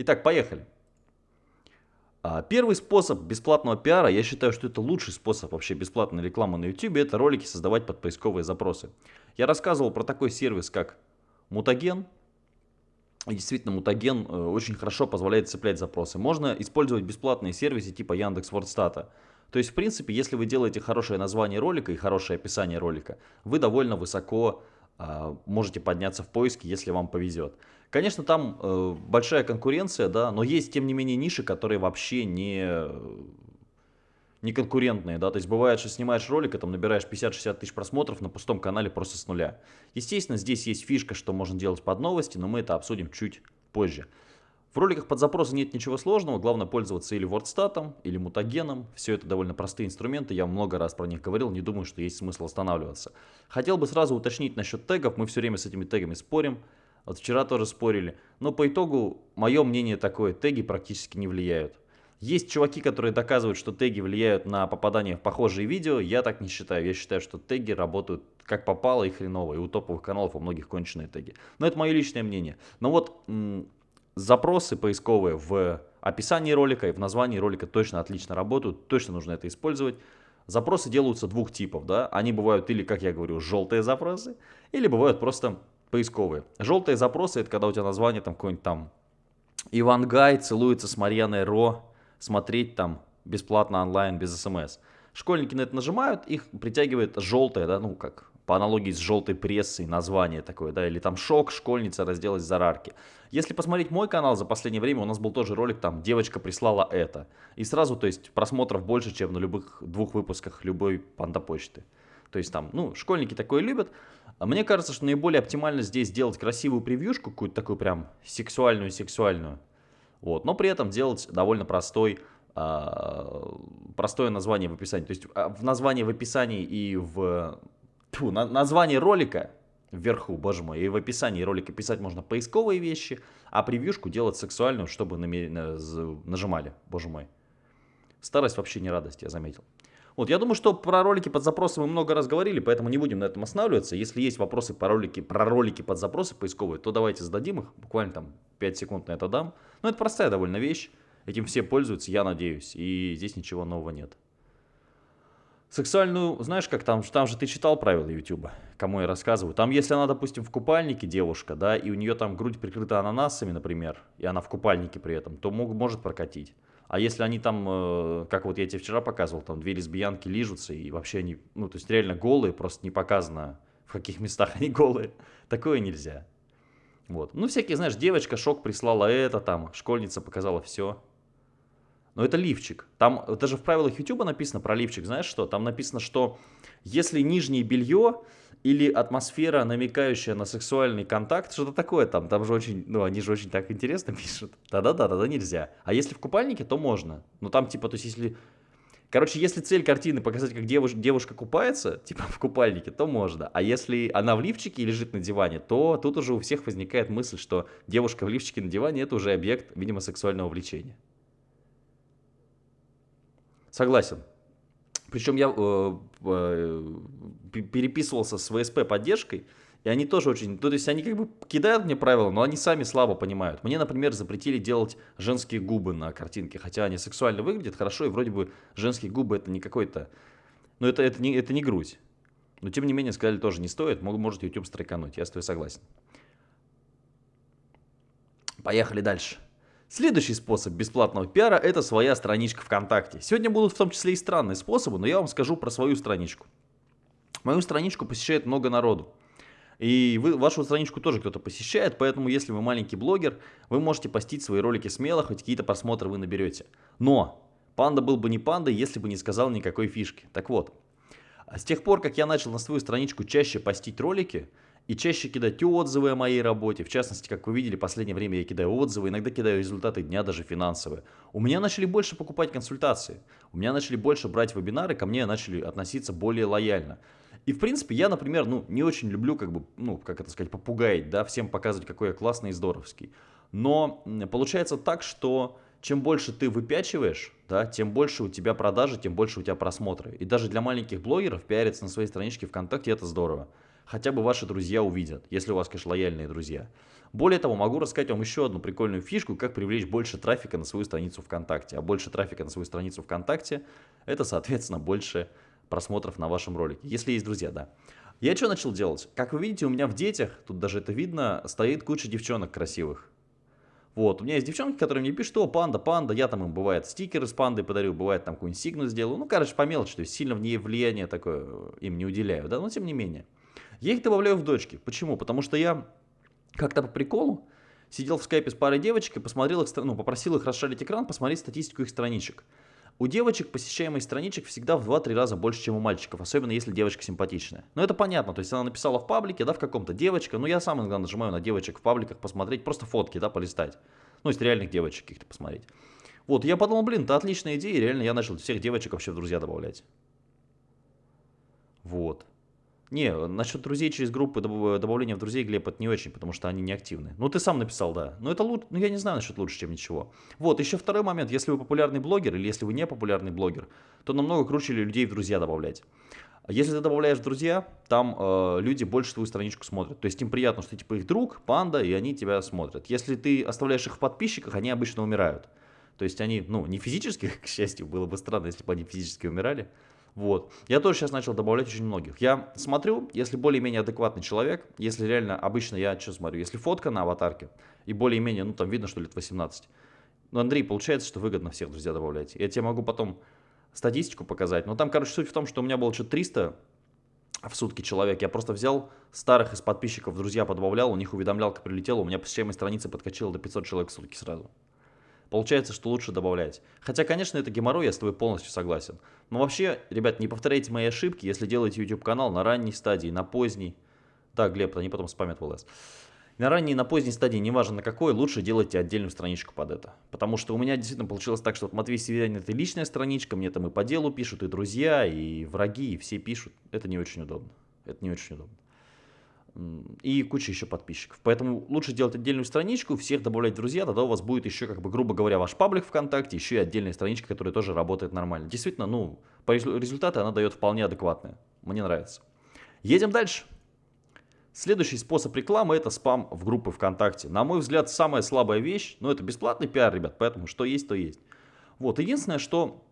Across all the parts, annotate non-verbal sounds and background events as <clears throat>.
Итак, поехали. А, первый способ бесплатного пиара, я считаю, что это лучший способ вообще бесплатной рекламы на YouTube, это ролики создавать под поисковые запросы. Я рассказывал про такой сервис, как Мутаген. И действительно, Мутаген э, очень хорошо позволяет цеплять запросы. Можно использовать бесплатные сервисы типа Яндекс.Вордстата. То есть, в принципе, если вы делаете хорошее название ролика и хорошее описание ролика, вы довольно высоко э, можете подняться в поиске, если вам повезет. Конечно, там э, большая конкуренция, да, но есть, тем не менее, ниши, которые вообще не, не конкурентные, да, то есть бывает, что снимаешь ролик, и там набираешь 50-60 тысяч просмотров на пустом канале просто с нуля. Естественно, здесь есть фишка, что можно делать под новости, но мы это обсудим чуть позже. В роликах под запросы нет ничего сложного, главное пользоваться или WordStat, или мутагеном. Все это довольно простые инструменты, я много раз про них говорил, не думаю, что есть смысл останавливаться. Хотел бы сразу уточнить насчет тегов, мы все время с этими тегами спорим. Вот вчера тоже спорили. Но по итогу, мое мнение такое, теги практически не влияют. Есть чуваки, которые доказывают, что теги влияют на попадание в похожие видео. Я так не считаю. Я считаю, что теги работают как попало и хреново. И у топовых каналов у многих конченые теги. Но это мое личное мнение. Но вот запросы поисковые в описании ролика и в названии ролика точно отлично работают. Точно нужно это использовать. Запросы делаются двух типов. Да? Они бывают или, как я говорю, желтые запросы, или бывают просто поисковые. Желтые запросы, это когда у тебя название там какой-нибудь там Иван Гай целуется с Марьяной Ро, смотреть там бесплатно онлайн без смс. Школьники на это нажимают, их притягивает желтое, да, ну как по аналогии с желтой прессой название такое, да, или там шок, школьница разделась за рарки. Если посмотреть мой канал за последнее время, у нас был тоже ролик, там девочка прислала это. И сразу, то есть просмотров больше, чем на любых двух выпусках любой панда почты. То есть там, ну, школьники такое любят. А мне кажется, что наиболее оптимально здесь сделать красивую превьюшку, какую-то такую прям сексуальную-сексуальную. Вот, но при этом делать довольно простой, э, простое название в описании. То есть а, в названии в описании и в... Тьфу, на, название ролика вверху, боже мой, и в описании ролика писать можно поисковые вещи, а превьюшку делать сексуальную, чтобы нажимали, боже мой. Старость вообще не радость, я заметил. Вот, я думаю, что про ролики под запросы мы много раз говорили, поэтому не будем на этом останавливаться. Если есть вопросы по ролики, про ролики под запросы поисковые, то давайте зададим их, буквально там 5 секунд на это дам. Но это простая довольно вещь, этим все пользуются, я надеюсь, и здесь ничего нового нет. Сексуальную, знаешь, как там, там же ты читал правила YouTube, кому я рассказываю. Там, если она, допустим, в купальнике девушка, да, и у нее там грудь прикрыта ананасами, например, и она в купальнике при этом, то мог, может прокатить. А если они там, э, как вот я тебе вчера показывал, там две лесбиянки лижутся, и вообще они, ну, то есть реально голые, просто не показано, в каких местах они голые, <laughs> такое нельзя. Вот. Ну, всякие, знаешь, девочка шок прислала это, там, школьница показала все. Но это лифчик. Там даже в правилах YouTube написано про лифчик, знаешь что? Там написано, что если нижнее белье или атмосфера, намекающая на сексуальный контакт, что-то такое там, там же очень, ну, они же очень так интересно <laughs> пишут. Да-да-да, тогда нельзя. А если в купальнике, то можно. Ну, там, типа, то есть, если... Короче, если цель картины показать, как девуш... девушка купается, <laughs> типа, в купальнике, то можно. А если она в лифчике и лежит на диване, то тут уже у всех возникает мысль, что девушка в лифчике на диване – это уже объект, видимо, сексуального влечения. Согласен. Причем я э, э, переписывался с ВСП поддержкой, и они тоже очень... То есть они как бы кидают мне правила, но они сами слабо понимают. Мне, например, запретили делать женские губы на картинке, хотя они сексуально выглядят хорошо, и вроде бы женские губы это не какой-то... Ну это, это, не, это не грудь. Но тем не менее сказали тоже не стоит, может YouTube страйкануть, я с тобой согласен. Поехали дальше. Следующий способ бесплатного пиара – это своя страничка ВКонтакте. Сегодня будут в том числе и странные способы, но я вам скажу про свою страничку. Мою страничку посещает много народу. И вы, вашу страничку тоже кто-то посещает, поэтому если вы маленький блогер, вы можете постить свои ролики смело, хоть какие-то просмотры вы наберете. Но панда был бы не пандой, если бы не сказал никакой фишки. Так вот, с тех пор, как я начал на свою страничку чаще постить ролики, и чаще кидать отзывы о моей работе. В частности, как вы видели, в последнее время я кидаю отзывы, иногда кидаю результаты дня, даже финансовые. У меня начали больше покупать консультации, у меня начали больше брать вебинары, ко мне начали относиться более лояльно. И, в принципе, я, например, ну, не очень люблю, как бы, ну, как это сказать, попугаить, да, всем показывать, какой я классный и здоровский. Но получается так, что чем больше ты выпячиваешь, да, тем больше у тебя продажи, тем больше у тебя просмотры. И даже для маленьких блогеров пиариться на своей страничке ВКонтакте это здорово. Хотя бы ваши друзья увидят, если у вас, конечно, лояльные друзья. Более того, могу рассказать вам еще одну прикольную фишку, как привлечь больше трафика на свою страницу ВКонтакте. А больше трафика на свою страницу ВКонтакте, это, соответственно, больше просмотров на вашем ролике, если есть друзья, да. Я что начал делать? Как вы видите, у меня в детях, тут даже это видно, стоит куча девчонок красивых. Вот, у меня есть девчонки, которые мне пишут, о, панда, панда, я там им, бывает, стикеры с пандой подарю, бывает, там какую-нибудь сигну сделаю, ну, короче, по мелочи, то есть сильно в ней влияние такое э, им не уделяю, да, но тем не менее. Я их добавляю в дочки. Почему? Потому что я как-то по приколу сидел в скайпе с парой девочек и посмотрел их, ну, попросил их расшарить экран, посмотреть статистику их страничек. У девочек посещаемость страничек всегда в 2-3 раза больше, чем у мальчиков, особенно если девочка симпатичная. Но это понятно, то есть она написала в паблике, да, в каком-то девочка, ну я сам иногда нажимаю на девочек в пабликах посмотреть, просто фотки, да, полистать. Ну, из реальных девочек каких-то посмотреть. Вот, я подумал, блин, это отличная идея, реально я начал всех девочек вообще в друзья добавлять. Вот. Не, насчет друзей через группы, добавления в друзей, Глеб, это не очень, потому что они не активны. Ну, ты сам написал, да. Но это лучше, ну, я не знаю насчет лучше, чем ничего. Вот, еще второй момент. Если вы популярный блогер или если вы не популярный блогер, то намного круче людей в друзья добавлять. Если ты добавляешь в друзья, там э, люди больше твою страничку смотрят. То есть им приятно, что ты типа их друг, панда, и они тебя смотрят. Если ты оставляешь их в подписчиках, они обычно умирают. То есть они, ну, не физически, <laughs> к счастью, было бы странно, если бы они физически умирали. Вот. Я тоже сейчас начал добавлять очень многих. Я смотрю, если более-менее адекватный человек, если реально, обычно я что смотрю, если фотка на аватарке, и более-менее, ну, там видно, что лет 18. Ну, Андрей, получается, что выгодно всех друзья добавлять. Я тебе могу потом статистику показать. Но там, короче, суть в том, что у меня было что-то 300 в сутки человек. Я просто взял старых из подписчиков, друзья подбавлял, у них уведомлялка прилетела, у меня посещаемость страницы подкачала до 500 человек в сутки сразу. Получается, что лучше добавлять. Хотя, конечно, это геморрой, я с тобой полностью согласен. Но вообще, ребят, не повторяйте мои ошибки, если делаете YouTube-канал на ранней стадии, на поздней. Да, Глеб, они потом спамят в ЛС. На ранней и на поздней стадии, неважно на какой, лучше делайте отдельную страничку под это. Потому что у меня действительно получилось так, что Матвей Северянин это личная страничка, мне там и по делу пишут, и друзья, и враги, и все пишут. Это не очень удобно. Это не очень удобно. И куча еще подписчиков. Поэтому лучше делать отдельную страничку, всех добавлять в друзья, тогда у вас будет еще, как бы, грубо говоря, ваш паблик ВКонтакте, еще и отдельная страничка, которая тоже работает нормально. Действительно, ну, по результату она дает вполне адекватные. Мне нравится. Едем дальше. Следующий способ рекламы это спам в группы ВКонтакте. На мой взгляд, самая слабая вещь, но это бесплатный пиар, ребят, поэтому что есть, то есть. Вот, единственное, что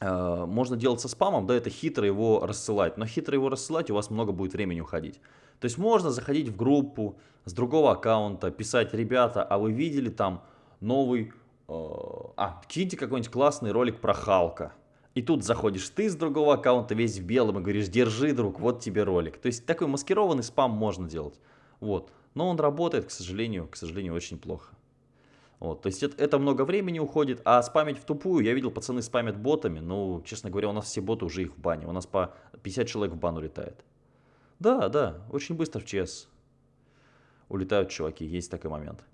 можно делать со спамом, да, это хитро его рассылать. Но хитро его рассылать у вас много будет времени уходить. То есть можно заходить в группу с другого аккаунта, писать, ребята, а вы видели там новый, э, а, киньте какой-нибудь классный ролик про Халка. И тут заходишь ты с другого аккаунта весь в белом и говоришь, держи, друг, вот тебе ролик. То есть такой маскированный спам можно делать. Вот. Но он работает, к сожалению, к сожалению, очень плохо. Вот, то есть это, это много времени уходит, а спамить в тупую, я видел, пацаны спамят ботами, ну, честно говоря, у нас все боты уже их в бане, у нас по 50 человек в бан улетает. Да, да, очень быстро в ЧС улетают чуваки, есть такой момент.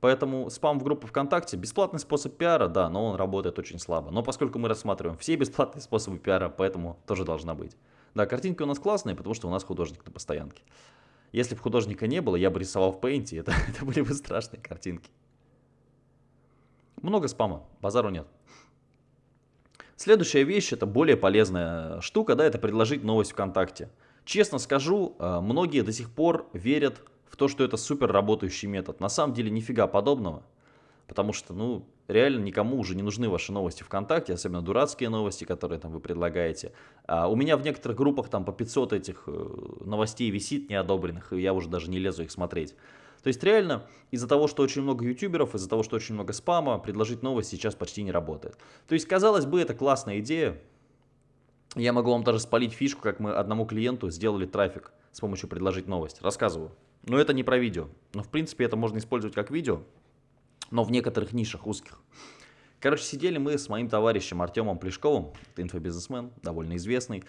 Поэтому спам в группу ВКонтакте бесплатный способ пиара, да, но он работает очень слабо. Но поскольку мы рассматриваем все бесплатные способы пиара, поэтому тоже должна быть. Да, картинки у нас классные, потому что у нас художник на постоянке. Если бы художника не было, я бы рисовал в Paint, это, <laughs> это были бы страшные картинки. Много спама, базару нет. Следующая вещь, это более полезная штука, да, это предложить новость ВКонтакте. Честно скажу, э, многие до сих пор верят в то, что это супер работающий метод. На самом деле нифига подобного. Потому что, ну, реально никому уже не нужны ваши новости ВКонтакте, особенно дурацкие новости, которые там вы предлагаете. А у меня в некоторых группах там по 500 этих э, новостей висит неодобренных, и я уже даже не лезу их смотреть. То есть реально из-за того, что очень много ютуберов, из-за того, что очень много спама, предложить новость сейчас почти не работает. То есть, казалось бы, это классная идея. Я могу вам даже спалить фишку, как мы одному клиенту сделали трафик с помощью предложить новость. Рассказываю. Но это не про видео. Но в принципе это можно использовать как видео, но в некоторых нишах узких. Короче, сидели мы с моим товарищем Артемом Плешковым, инфобизнесмен, довольно известный.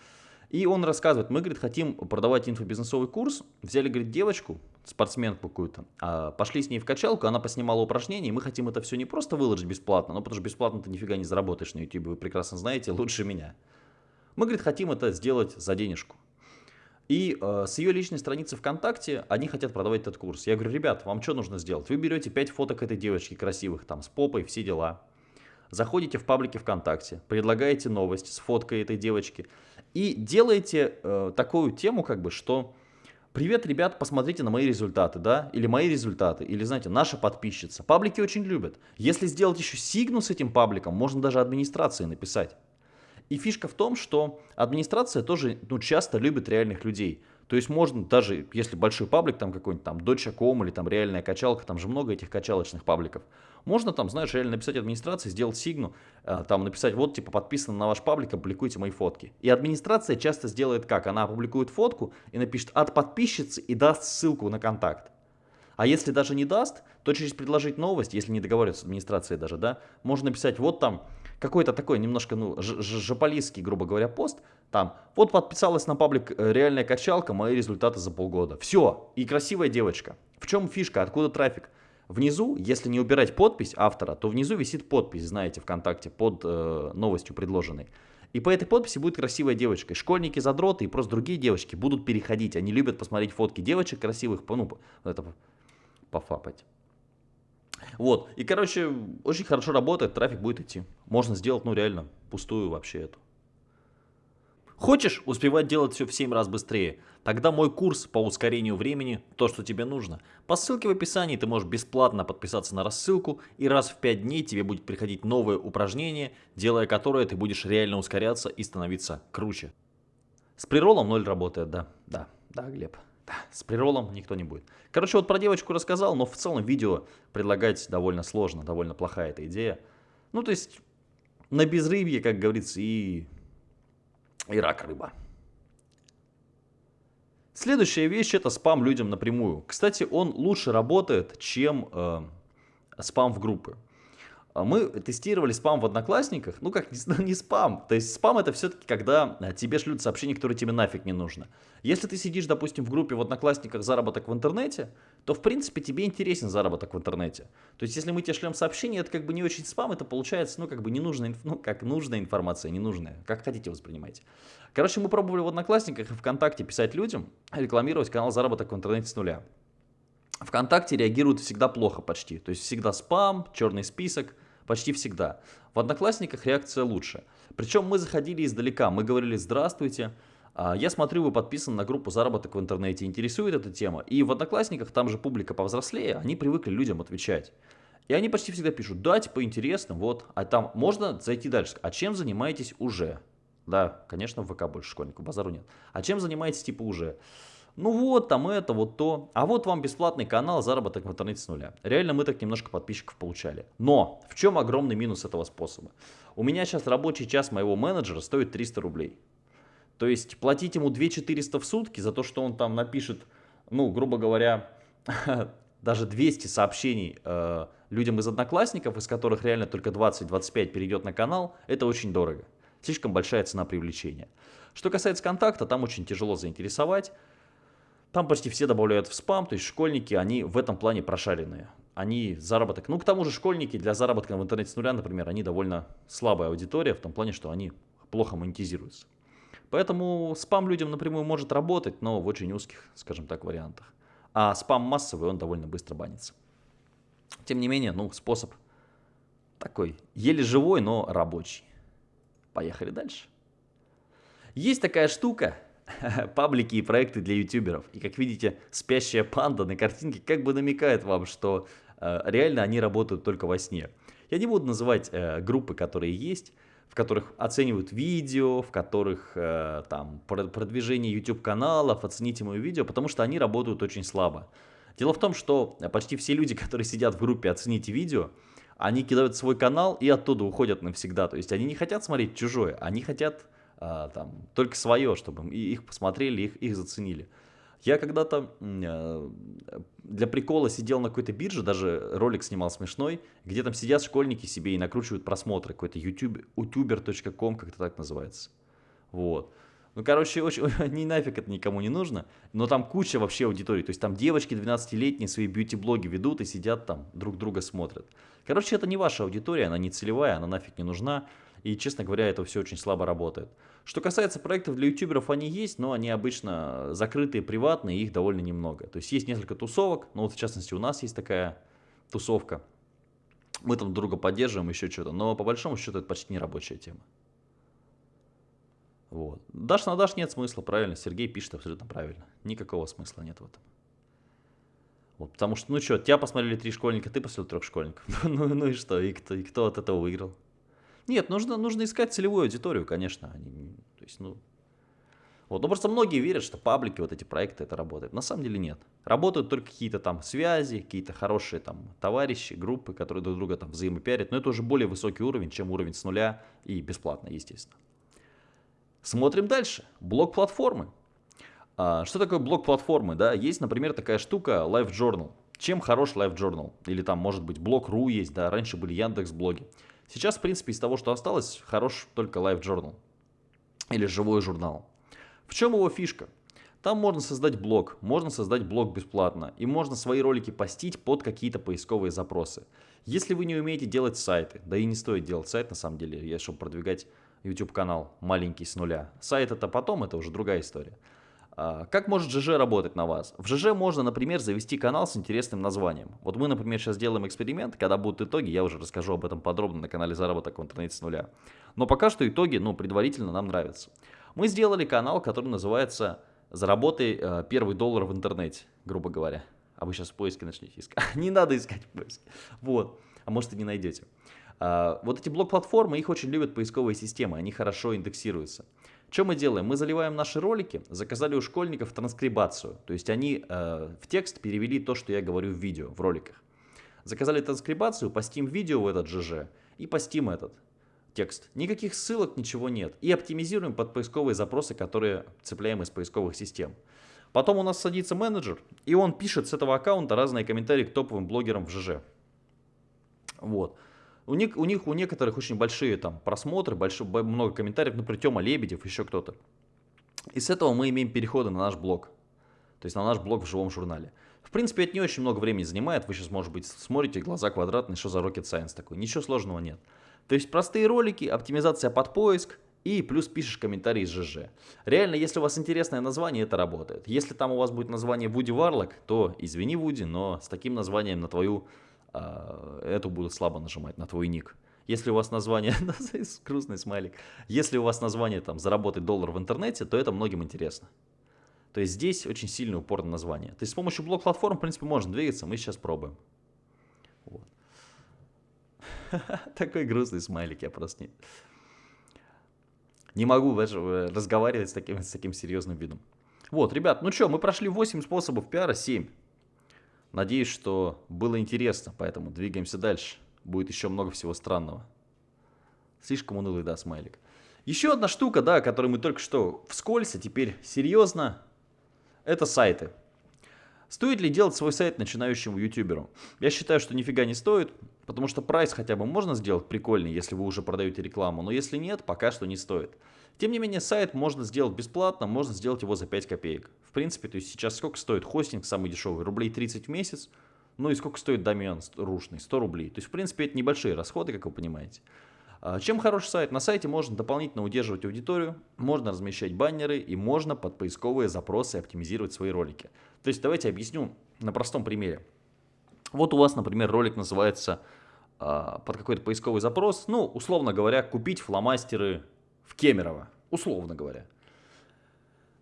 И он рассказывает, мы, говорит, хотим продавать инфобизнесовый курс, взяли, говорит, девочку, спортсменку какую-то, а пошли с ней в качалку, она поснимала упражнения, и мы хотим это все не просто выложить бесплатно, но потому что бесплатно ты нифига не заработаешь на YouTube, вы прекрасно знаете, лучше меня. Мы, говорит, хотим это сделать за денежку. И э, с ее личной страницы ВКонтакте они хотят продавать этот курс. Я говорю, ребят, вам что нужно сделать? Вы берете 5 фоток этой девочки красивых, там, с попой, все дела. Заходите в паблики ВКонтакте, предлагаете новость с фоткой этой девочки. И делаете э, такую тему, как бы, что Привет, ребят, посмотрите на мои результаты, да, или мои результаты, или, знаете, наша подписчица. Паблики очень любят. Если сделать еще сигну с этим пабликом, можно даже администрации написать. И фишка в том, что администрация тоже ну, часто любит реальных людей. То есть можно даже, если большой паблик, там какой-нибудь там доча.ком или там реальная качалка, там же много этих качалочных пабликов. Можно там, знаешь, реально написать администрации, сделать сигну, э, там написать, вот типа подписано на ваш паблик, опубликуйте мои фотки. И администрация часто сделает как? Она опубликует фотку и напишет от подписчицы и даст ссылку на контакт. А если даже не даст, то через предложить новость, если не договариваются с администрацией даже, да, можно написать, вот там какой-то такой немножко, ну, жополистский, грубо говоря, пост, там, вот подписалась на паблик э, реальная качалка, мои результаты за полгода. Все, и красивая девочка. В чем фишка, откуда трафик? Внизу, если не убирать подпись автора, то внизу висит подпись, знаете, ВКонтакте, под э, новостью предложенной. И по этой подписи будет красивая девочка. И школьники, задроты и просто другие девочки будут переходить. Они любят посмотреть фотки девочек красивых, ну, это пофапать. Вот, и, короче, очень хорошо работает, трафик будет идти. Можно сделать, ну, реально, пустую вообще эту. Хочешь успевать делать все в 7 раз быстрее? Тогда мой курс по ускорению времени – то, что тебе нужно. По ссылке в описании ты можешь бесплатно подписаться на рассылку, и раз в 5 дней тебе будет приходить новое упражнение, делая которое ты будешь реально ускоряться и становиться круче. С приролом 0 работает, да, да, да, Глеб. С приролом никто не будет. Короче, вот про девочку рассказал, но в целом видео предлагать довольно сложно, довольно плохая эта идея. Ну, то есть, на безрыбье, как говорится, и, и рак рыба. Следующая вещь это спам людям напрямую. Кстати, он лучше работает, чем э, спам в группы. А мы тестировали спам в Одноклассниках, ну как, не, <laughs> не спам, то есть спам это все-таки когда э, тебе шлют сообщения, которые тебе нафиг не нужно. Если ты сидишь, допустим, в группе в Одноклассниках заработок в интернете, то в принципе тебе интересен заработок в интернете. То есть если мы тебе шлем сообщение, это как бы не очень спам, это получается, ну как бы ненужная, ну как нужная информация, ненужная, как хотите воспринимайте. Короче, мы пробовали в Одноклассниках и ВКонтакте писать людям, рекламировать канал заработок в интернете с нуля. ВКонтакте реагируют всегда плохо почти, то есть всегда спам, черный список – Почти всегда. В Одноклассниках реакция лучше. Причем мы заходили издалека, мы говорили «Здравствуйте». А, я смотрю, вы подписаны на группу «Заработок в интернете», интересует эта тема. И в Одноклассниках, там же публика повзрослее, они привыкли людям отвечать. И они почти всегда пишут, да, типа интересно, вот. А там можно зайти дальше. А чем занимаетесь уже? Да, конечно, в ВК больше школьников, базару нет. А чем занимаетесь типа уже? Ну вот, там это, вот то. А вот вам бесплатный канал «Заработок в интернете с нуля». Реально мы так немножко подписчиков получали. Но в чем огромный минус этого способа? У меня сейчас рабочий час моего менеджера стоит 300 рублей. То есть платить ему 2400 в сутки за то, что он там напишет, ну, грубо говоря, <laughs> даже 200 сообщений э, людям из одноклассников, из которых реально только 20-25 перейдет на канал, это очень дорого. Слишком большая цена привлечения. Что касается контакта, там очень тяжело заинтересовать. Там почти все добавляют в спам, то есть школьники, они в этом плане прошаренные. Они заработок, ну к тому же школьники для заработка в интернете с нуля, например, они довольно слабая аудитория, в том плане, что они плохо монетизируются. Поэтому спам людям напрямую может работать, но в очень узких, скажем так, вариантах. А спам массовый, он довольно быстро банится. Тем не менее, ну, способ такой, еле живой, но рабочий. Поехали дальше. Есть такая штука, <laughs> паблики и проекты для ютуберов. И как видите, спящая панда на картинке как бы намекает вам, что э, реально они работают только во сне. Я не буду называть э, группы, которые есть, в которых оценивают видео, в которых э, там продвижение YouTube каналов, оцените мое видео, потому что они работают очень слабо. Дело в том, что почти все люди, которые сидят в группе «Оцените видео», они кидают свой канал и оттуда уходят навсегда. То есть они не хотят смотреть чужое, они хотят там, только свое, чтобы их посмотрели, их, их заценили. Я когда-то э, для прикола сидел на какой-то бирже, даже ролик снимал смешной, где там сидят школьники себе и накручивают просмотры, какой-то YouTube, youtuber.com, как-то так называется. Вот. Ну, короче, очень, <laughs> не нафиг это никому не нужно, но там куча вообще аудитории, то есть там девочки 12-летние свои бьюти-блоги ведут и сидят там, друг друга смотрят. Короче, это не ваша аудитория, она не целевая, она нафиг не нужна. И, честно говоря, это все очень слабо работает. Что касается проектов для ютуберов, они есть, но они обычно закрытые, приватные, их довольно немного. То есть есть несколько тусовок, но вот в частности у нас есть такая тусовка. Мы там друга поддерживаем, еще что-то, но по большому счету это почти не рабочая тема. Вот. Дашь на дашь нет смысла, правильно. Сергей пишет абсолютно правильно. Никакого смысла нет в этом. Вот, потому что, ну что, тебя посмотрели три школьника, ты посмотрел трех школьников. <laughs> ну, ну и что, и кто, и кто от этого выиграл? Нет, нужно, нужно искать целевую аудиторию, конечно. Они, то есть, ну, вот, ну просто многие верят, что паблики, вот эти проекты, это работает. На самом деле нет. Работают только какие-то там связи, какие-то хорошие там товарищи, группы, которые друг друга там взаимопиарят. Но это уже более высокий уровень, чем уровень с нуля и бесплатно, естественно. Смотрим дальше. Блок платформы. А, что такое блок платформы? Да, есть, например, такая штука Live Journal. Чем хорош Live Journal? Или там, может быть, блог.ру есть, да, раньше были Яндекс блоги. Сейчас, в принципе, из того, что осталось, хорош только Live Journal. Или живой журнал. В чем его фишка? Там можно создать блог, можно создать блог бесплатно, и можно свои ролики постить под какие-то поисковые запросы. Если вы не умеете делать сайты, да и не стоит делать сайт на самом деле, чтобы продвигать YouTube канал маленький с нуля. Сайт это потом, это уже другая история. А, как может ЖЖ работать на вас? В ЖЖ можно, например, завести канал с интересным названием. Вот мы, например, сейчас делаем эксперимент, когда будут итоги, я уже расскажу об этом подробно на канале Заработок в интернете с нуля. Но пока что итоги, ну, предварительно нам нравятся. Мы сделали канал, который называется «Заработай э, первый доллар в интернете», грубо говоря. А вы сейчас в поиске начнете искать. <laughs> не надо искать в поиске. Вот. А может и не найдете. А, вот эти блок-платформы, их очень любят поисковые системы, они хорошо индексируются. Что мы делаем? Мы заливаем наши ролики, заказали у школьников транскрибацию. То есть они э, в текст перевели то, что я говорю в видео, в роликах. Заказали транскрибацию, постим видео в этот ЖЖ и постим этот текст. Никаких ссылок, ничего нет. И оптимизируем под поисковые запросы, которые цепляем из поисковых систем. Потом у нас садится менеджер, и он пишет с этого аккаунта разные комментарии к топовым блогерам в ЖЖ. Вот. У них, у них у некоторых очень большие там просмотры, большой, много комментариев, например, Тёма Лебедев, еще кто-то. И с этого мы имеем переходы на наш блог. То есть на наш блог в живом журнале. В принципе, это не очень много времени занимает. Вы сейчас, может быть, смотрите, глаза квадратные, что за rocket science такой. Ничего сложного нет. То есть простые ролики, оптимизация под поиск и плюс пишешь комментарий из ЖЖ. Реально, если у вас интересное название, это работает. Если там у вас будет название Вуди Варлок, то извини, Вуди, но с таким названием на твою, э, эту будут слабо нажимать, на твой ник. Если у вас название, <laughs> грустный смайлик, если у вас название там заработать доллар в интернете, то это многим интересно. То есть здесь очень сильный упор на название. То есть с помощью блок-платформ, в принципе, можно двигаться, мы сейчас пробуем. Вот. <laughs> Такой грустный смайлик, я просто не... Не могу даже э, разговаривать с таким, с таким серьезным видом. Вот, ребят, ну что, мы прошли 8 способов пиара, 7. Надеюсь, что было интересно, поэтому двигаемся дальше. Будет еще много всего странного. Слишком унылый, да, смайлик. Еще одна штука, да, которую мы только что вскользь, а теперь серьезно, это сайты. Стоит ли делать свой сайт начинающему ютуберу? Я считаю, что нифига не стоит, потому что прайс хотя бы можно сделать прикольный, если вы уже продаете рекламу, но если нет, пока что не стоит. Тем не менее, сайт можно сделать бесплатно, можно сделать его за 5 копеек. В принципе, то есть сейчас сколько стоит хостинг самый дешевый? Рублей 30 в месяц. Ну и сколько стоит домен рушный? 100 рублей. То есть, в принципе, это небольшие расходы, как вы понимаете. А, чем хороший сайт? На сайте можно дополнительно удерживать аудиторию, можно размещать баннеры и можно под поисковые запросы оптимизировать свои ролики. То есть давайте объясню на простом примере. Вот у вас, например, ролик называется э, под какой-то поисковый запрос, ну, условно говоря, купить фломастеры в Кемерово, условно говоря.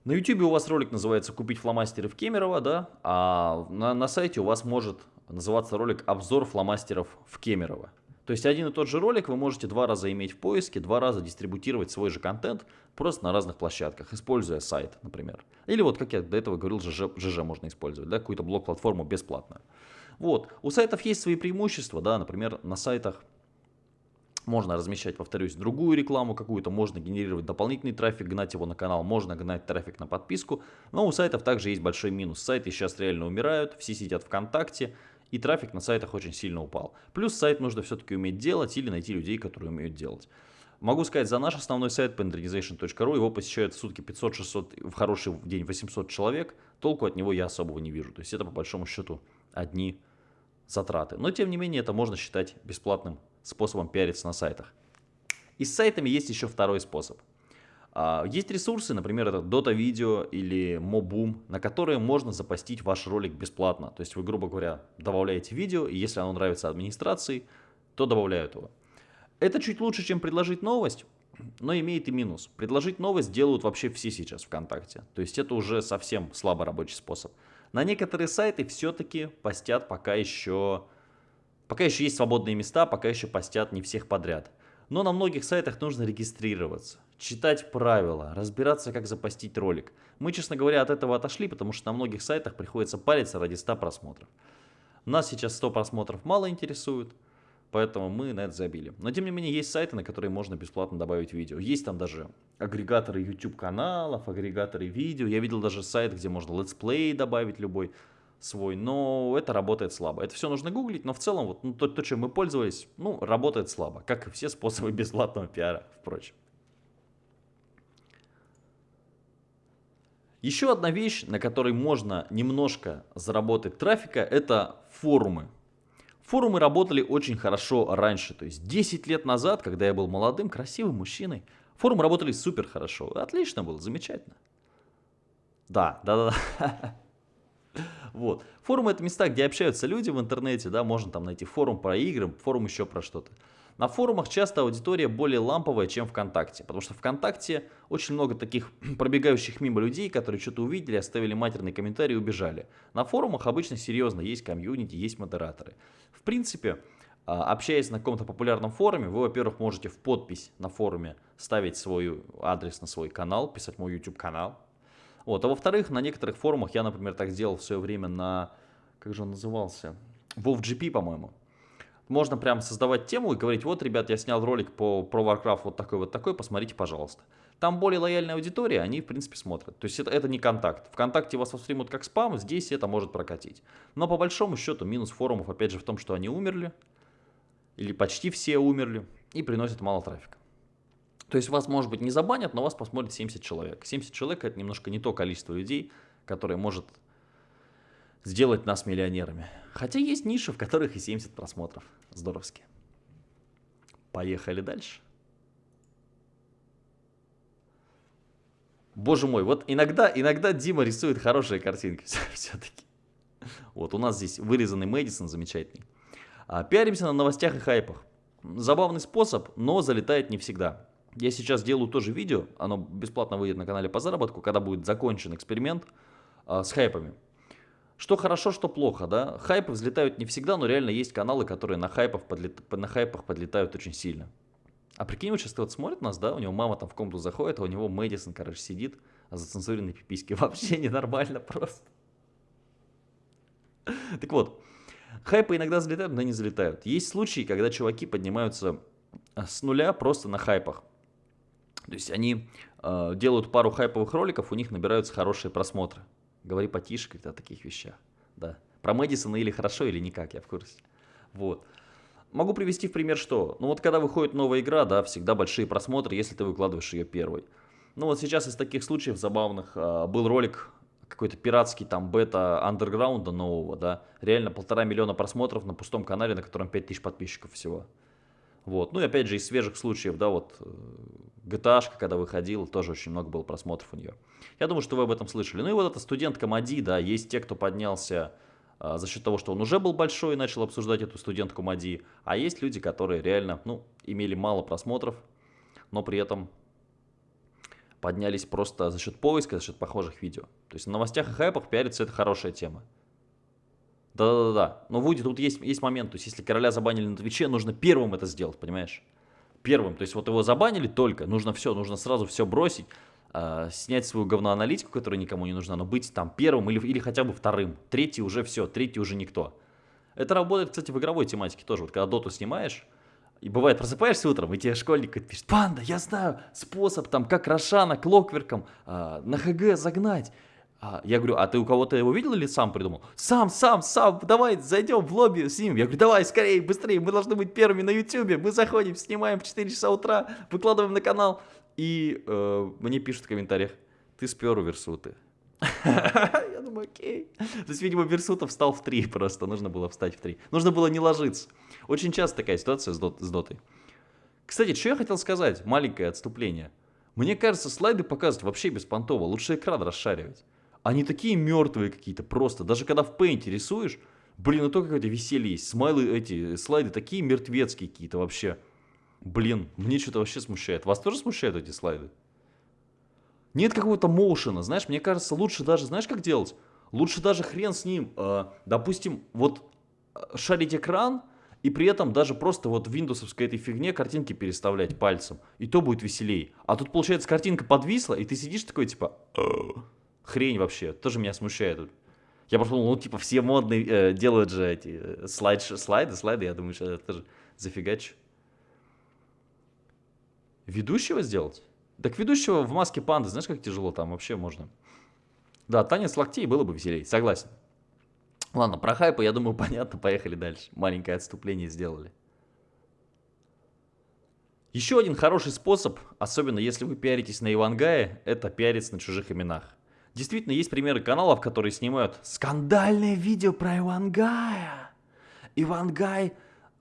На YouTube у вас ролик называется «Купить фломастеры в Кемерово», да, а на, на сайте у вас может называться ролик «Обзор фломастеров в Кемерово». То есть один и тот же ролик вы можете два раза иметь в поиске, два раза дистрибутировать свой же контент просто на разных площадках, используя сайт, например. Или вот, как я до этого говорил, ЖЖ, ЖЖ можно использовать, да, какую-то блок-платформу бесплатную. Вот, у сайтов есть свои преимущества, да, например, на сайтах можно размещать, повторюсь, другую рекламу какую-то, можно генерировать дополнительный трафик, гнать его на канал, можно гнать трафик на подписку. Но у сайтов также есть большой минус. Сайты сейчас реально умирают, все сидят ВКонтакте, и трафик на сайтах очень сильно упал. Плюс сайт нужно все-таки уметь делать или найти людей, которые умеют делать. Могу сказать, за наш основной сайт pendernization.ru его посещают в сутки 500-600, в хороший день 800 человек. Толку от него я особого не вижу. То есть это по большому счету одни затраты. Но тем не менее это можно считать бесплатным способом пиариться на сайтах. И с сайтами есть еще второй способ – а, есть ресурсы, например, это Dota Video или Moboom, на которые можно запостить ваш ролик бесплатно. То есть вы, грубо говоря, добавляете видео, и если оно нравится администрации, то добавляют его. Это чуть лучше, чем предложить новость, но имеет и минус. Предложить новость делают вообще все сейчас ВКонтакте. То есть это уже совсем слабый рабочий способ. На некоторые сайты все-таки постят пока еще... Пока еще есть свободные места, пока еще постят не всех подряд. Но на многих сайтах нужно регистрироваться, читать правила, разбираться, как запостить ролик. Мы, честно говоря, от этого отошли, потому что на многих сайтах приходится париться ради 100 просмотров. Нас сейчас 100 просмотров мало интересует, поэтому мы на это забили. Но тем не менее есть сайты, на которые можно бесплатно добавить видео. Есть там даже агрегаторы YouTube каналов, агрегаторы видео. Я видел даже сайт, где можно let's play добавить любой свой, но это работает слабо. Это все нужно гуглить, но в целом вот ну, то, то, чем мы пользовались, ну, работает слабо, как и все способы <laughs> бесплатного пиара, впрочем. Еще одна вещь, на которой можно немножко заработать трафика, это форумы. Форумы работали очень хорошо раньше, то есть 10 лет назад, когда я был молодым, красивым мужчиной, форумы работали супер хорошо. Отлично было, замечательно. Да, да, да. <laughs> Вот. Форумы это места, где общаются люди в интернете, да, можно там найти форум про игры, форум еще про что-то. На форумах часто аудитория более ламповая, чем ВКонтакте, потому что ВКонтакте очень много таких <clears throat> пробегающих мимо людей, которые что-то увидели, оставили матерный комментарий и убежали. На форумах обычно серьезно есть комьюнити, есть модераторы. В принципе, а, общаясь на каком-то популярном форуме, вы, во-первых, можете в подпись на форуме ставить свой адрес на свой канал, писать мой YouTube канал. Вот. А во-вторых, на некоторых форумах, я, например, так сделал в свое время на, как же он назывался, WoWGP, по-моему можно прям создавать тему и говорить, вот, ребят, я снял ролик по, про Warcraft вот такой вот такой, посмотрите, пожалуйста. Там более лояльная аудитория, они, в принципе, смотрят. То есть это, это не контакт. Вконтакте вас воспримут как спам, здесь это может прокатить. Но по большому счету минус форумов, опять же, в том, что они умерли, или почти все умерли, и приносят мало трафика. То есть вас, может быть, не забанят, но вас посмотрит 70 человек. 70 человек это немножко не то количество людей, которое может сделать нас миллионерами. Хотя есть ниши, в которых и 70 просмотров. Здоровски. Поехали дальше. Боже мой, вот иногда, иногда Дима рисует хорошие картинки <laughs> все-таки. Вот у нас здесь вырезанный Мэдисон замечательный. А, пиаримся на новостях и хайпах. Забавный способ, но залетает не всегда. Я сейчас делаю тоже видео, оно бесплатно выйдет на канале по заработку, когда будет закончен эксперимент а, с хайпами. Что хорошо, что плохо, да? Хайпы взлетают не всегда, но реально есть каналы, которые на, хайпах подлет... на хайпах подлетают очень сильно. А прикинь, вот сейчас вот смотрит нас, да, у него мама там в комнату заходит, а у него Мэдисон, короче, сидит, а за цензуренной пиписьки <laughs> вообще ненормально просто. Так вот, хайпы иногда взлетают, но не залетают. Есть случаи, когда чуваки поднимаются а, с нуля просто на хайпах. То есть они э, делают пару хайповых роликов, у них набираются хорошие просмотры. Говори потише, когда о таких вещах. Да. Про Мэдисона или хорошо, или никак, я в курсе. Вот. Могу привести в пример что? Ну вот когда выходит новая игра, да, всегда большие просмотры, если ты выкладываешь ее первой. Ну вот сейчас из таких случаев забавных а, был ролик какой-то пиратский там бета андерграунда нового, да, реально полтора миллиона просмотров на пустом канале, на котором 5000 подписчиков всего. Вот. Ну и опять же из свежих случаев, да, вот э, GTA, когда выходил, тоже очень много было просмотров у нее. Я думаю, что вы об этом слышали. Ну и вот эта студентка Мади, да, есть те, кто поднялся а, за счет того, что он уже был большой и начал обсуждать эту студентку Мади, а есть люди, которые реально, ну, имели мало просмотров, но при этом поднялись просто за счет поиска, за счет похожих видео. То есть на новостях и хайпах пиариться это хорошая тема. Да-да-да. Но Вуди, тут есть, есть момент. То есть, если короля забанили на Твиче, нужно первым это сделать, понимаешь? Первым. То есть, вот его забанили только. Нужно все, нужно сразу все бросить. Э, снять свою говноаналитику, которая никому не нужна, но быть там первым или, или хотя бы вторым. Третий уже все, третий уже никто. Это работает, кстати, в игровой тематике тоже. Вот когда доту снимаешь, и бывает, просыпаешься утром, и тебе школьник пишет, панда, я знаю способ, там, как Рошана клокверком э, на ХГ загнать. А, я говорю, а ты у кого-то его видел или сам придумал? Сам, сам, сам, давай зайдем в лобби с ним. Я говорю, давай, скорее, быстрее, мы должны быть первыми на ютубе. Мы заходим, снимаем в 4 часа утра, выкладываем на канал. И э, мне пишут в комментариях, ты спер у Версуты. <laughs> Я думаю, окей. То есть, видимо, Версутов встал в 3 просто, нужно было встать в 3. Нужно было не ложиться. Очень часто такая ситуация с, дот, с дотой. Кстати, что я хотел сказать, маленькое отступление. Мне кажется, слайды показывать вообще беспонтово, лучше экран расшаривать. Они такие мертвые какие-то просто. Даже когда в пейнте рисуешь, блин, ну то какое-то веселье есть. Смайлы эти, слайды такие мертвецкие какие-то вообще. Блин, мне что-то вообще смущает. Вас тоже смущают эти слайды? Нет какого-то моушена, знаешь, мне кажется, лучше даже, знаешь, как делать? Лучше даже хрен с ним, э, допустим, вот э, шарить экран, и при этом даже просто вот в виндовсовской этой фигне картинки переставлять пальцем. И то будет веселей. А тут, получается, картинка подвисла, и ты сидишь такой, типа, хрень вообще. Тоже меня смущает. Я просто думал, ну, типа, все модные э, делают же эти э, слайд, слайды, слайды. Я думаю, что это же зафигач. Ведущего сделать? Так ведущего в маске панды, знаешь, как тяжело там вообще можно. Да, танец локтей было бы веселей, согласен. Ладно, про хайпы, я думаю, <laughs> понятно, поехали дальше. Маленькое отступление сделали. Еще один хороший способ, особенно если вы пиаритесь на Ивангае, это пиариться на чужих именах. Действительно, есть примеры каналов, которые снимают скандальное видео про Ивангая. Ивангай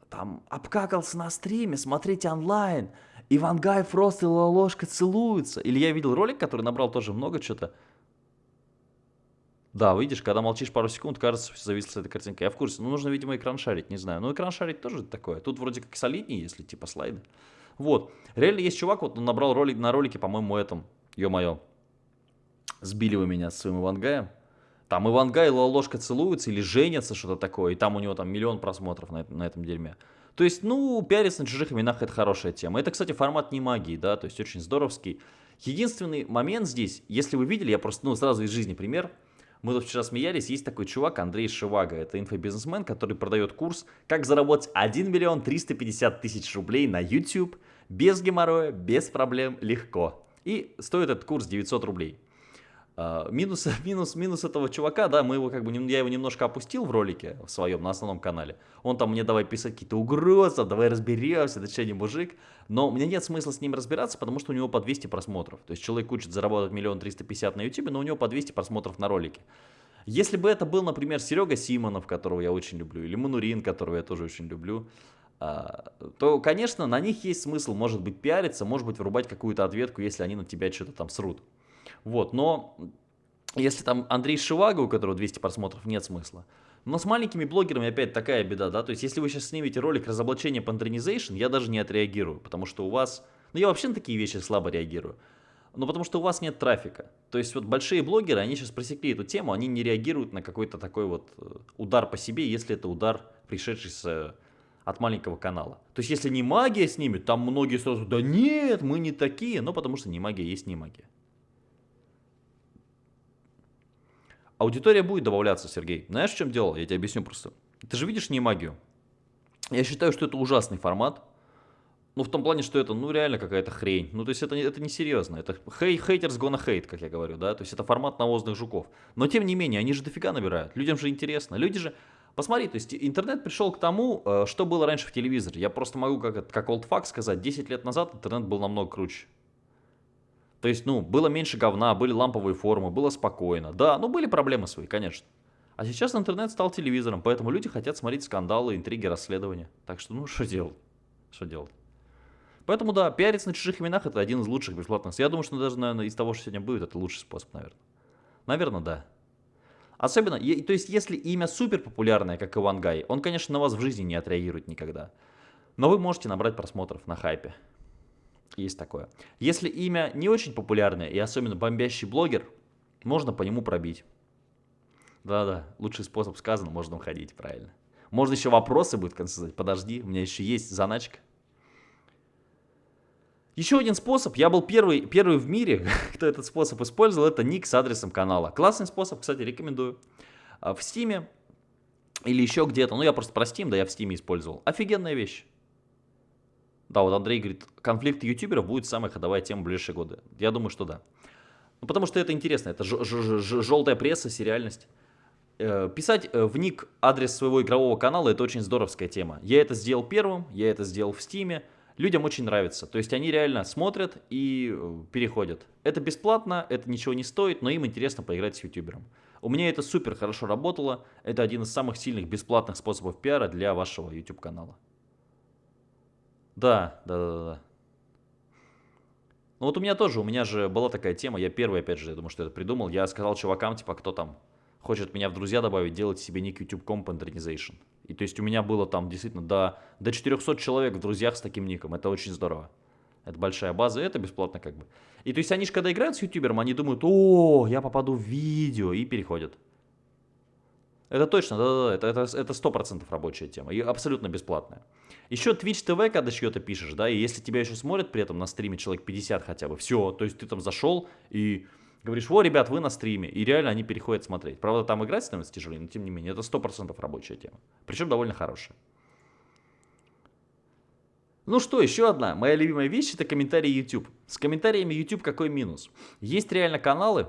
там обкакался на стриме, смотрите онлайн. Ивангай, Фрост и Ложка целуются. Или я видел ролик, который набрал тоже много что-то. Да, видишь, когда молчишь пару секунд, кажется, все зависло с этой картинкой. Я в курсе. Ну, нужно, видимо, экран шарить, не знаю. Ну, экран шарить тоже такое. Тут вроде как солиднее, если типа слайды. Вот. Реально есть чувак, вот он набрал ролик на ролике, по-моему, этом. Ё-моё. Сбили вы меня с своим Ивангаем. Там Ивангай и Ложка целуются или женятся, что-то такое. И там у него там миллион просмотров на, на этом дерьме. То есть, ну, пиариться на чужих именах это хорошая тема. Это, кстати, формат не магии, да, то есть очень здоровский. Единственный момент здесь, если вы видели, я просто, ну, сразу из жизни пример – мы тут вчера смеялись, есть такой чувак Андрей Шивага, это инфобизнесмен, который продает курс «Как заработать 1 миллион 350 тысяч рублей на YouTube без геморроя, без проблем, легко». И стоит этот курс 900 рублей. Uh, минус, <laughs> минус, минус этого чувака, да, мы его как бы, я его немножко опустил в ролике в своем, на основном канале. Он там мне давай писать какие-то угрозы, давай разберемся, да что не мужик. Но мне нет смысла с ним разбираться, потому что у него по 200 просмотров. То есть человек учит заработать миллион триста пятьдесят на YouTube, но у него по 200 просмотров на ролике. Если бы это был, например, Серега Симонов, которого я очень люблю, или Манурин, которого я тоже очень люблю, а, то, конечно, на них есть смысл, может быть, пиариться, может быть, врубать какую-то ответку, если они на тебя что-то там срут. Вот, но если там Андрей Шивага, у которого 200 просмотров, нет смысла. Но с маленькими блогерами опять такая беда, да, то есть если вы сейчас снимете ролик разоблачения пантернизейшн, я даже не отреагирую, потому что у вас, ну я вообще на такие вещи слабо реагирую, но потому что у вас нет трафика. То есть вот большие блогеры, они сейчас просекли эту тему, они не реагируют на какой-то такой вот э, удар по себе, если это удар, пришедший с, э, от маленького канала. То есть если не магия снимет, там многие сразу, да нет, мы не такие, но потому что не магия есть не магия. Аудитория будет добавляться, Сергей. Знаешь, в чем дело? Я тебе объясню просто. Ты же видишь не магию. Я считаю, что это ужасный формат. Ну, в том плане, что это, ну, реально какая-то хрень. Ну, то есть это, это не серьезно. Это хей, haters gonna hate, как я говорю, да. То есть это формат навозных жуков. Но, тем не менее, они же дофига набирают. Людям же интересно. Люди же... Посмотри, то есть интернет пришел к тому, э, что было раньше в телевизоре. Я просто могу, как, как old fact сказать, 10 лет назад интернет был намного круче. То есть, ну, было меньше говна, были ламповые формы, было спокойно. Да, ну, были проблемы свои, конечно. А сейчас интернет стал телевизором, поэтому люди хотят смотреть скандалы, интриги, расследования. Так что, ну, <laughs> что делать? Что делать? Поэтому, да, пиариться на чужих именах это один из лучших бесплатных. Я думаю, что даже, наверное, из того, что сегодня будет, это лучший способ, наверное. Наверное, да. Особенно, то есть, если имя супер популярное, как Иван Гай, он, конечно, на вас в жизни не отреагирует никогда. Но вы можете набрать просмотров на хайпе. Есть такое. Если имя не очень популярное и особенно бомбящий блогер, можно по нему пробить. Да-да, лучший способ сказан, можно уходить, правильно. Можно еще вопросы будет в конце задать. Подожди, у меня еще есть заначка. Еще один способ, я был первый, первый в мире, <laughs> кто этот способ использовал, это ник с адресом канала. Классный способ, кстати, рекомендую. А, в Steam или еще где-то, ну я просто про Steam, да я в Steam использовал. Офигенная вещь. Да, вот Андрей говорит, конфликт ютуберов будет самая ходовая тема в ближайшие годы. Я думаю, что да. Ну, потому что это интересно, это желтая пресса, сериальность. Э, писать э, в ник адрес своего игрового канала это очень здоровская тема. Я это сделал первым, я это сделал в стиме. Людям очень нравится. То есть они реально смотрят и э, переходят. Это бесплатно, это ничего не стоит, но им интересно поиграть с ютубером. У меня это супер хорошо работало. Это один из самых сильных бесплатных способов пиара для вашего YouTube канала. Да, да, да, да. Ну вот у меня тоже, у меня же была такая тема, я первый, опять же, я думаю, что это придумал. Я сказал чувакам, типа, кто там хочет меня в друзья добавить, делать себе ник YouTube Comp Internization. И то есть у меня было там действительно до, до 400 человек в друзьях с таким ником. Это очень здорово. Это большая база, это бесплатно как бы. И то есть они же когда играют с ютубером, они думают, о, я попаду в видео, и переходят. Это точно, да-да-да, это, это, это 100% рабочая тема, и абсолютно бесплатная. Еще Twitch TV, когда чье-то пишешь, да, и если тебя еще смотрят при этом на стриме человек 50 хотя бы, все, то есть ты там зашел и говоришь, о, ребят, вы на стриме, и реально они переходят смотреть. Правда, там играть становится тяжелее, но тем не менее, это 100% рабочая тема, причем довольно хорошая. Ну что, еще одна моя любимая вещь, это комментарии YouTube. С комментариями YouTube какой минус? Есть реально каналы,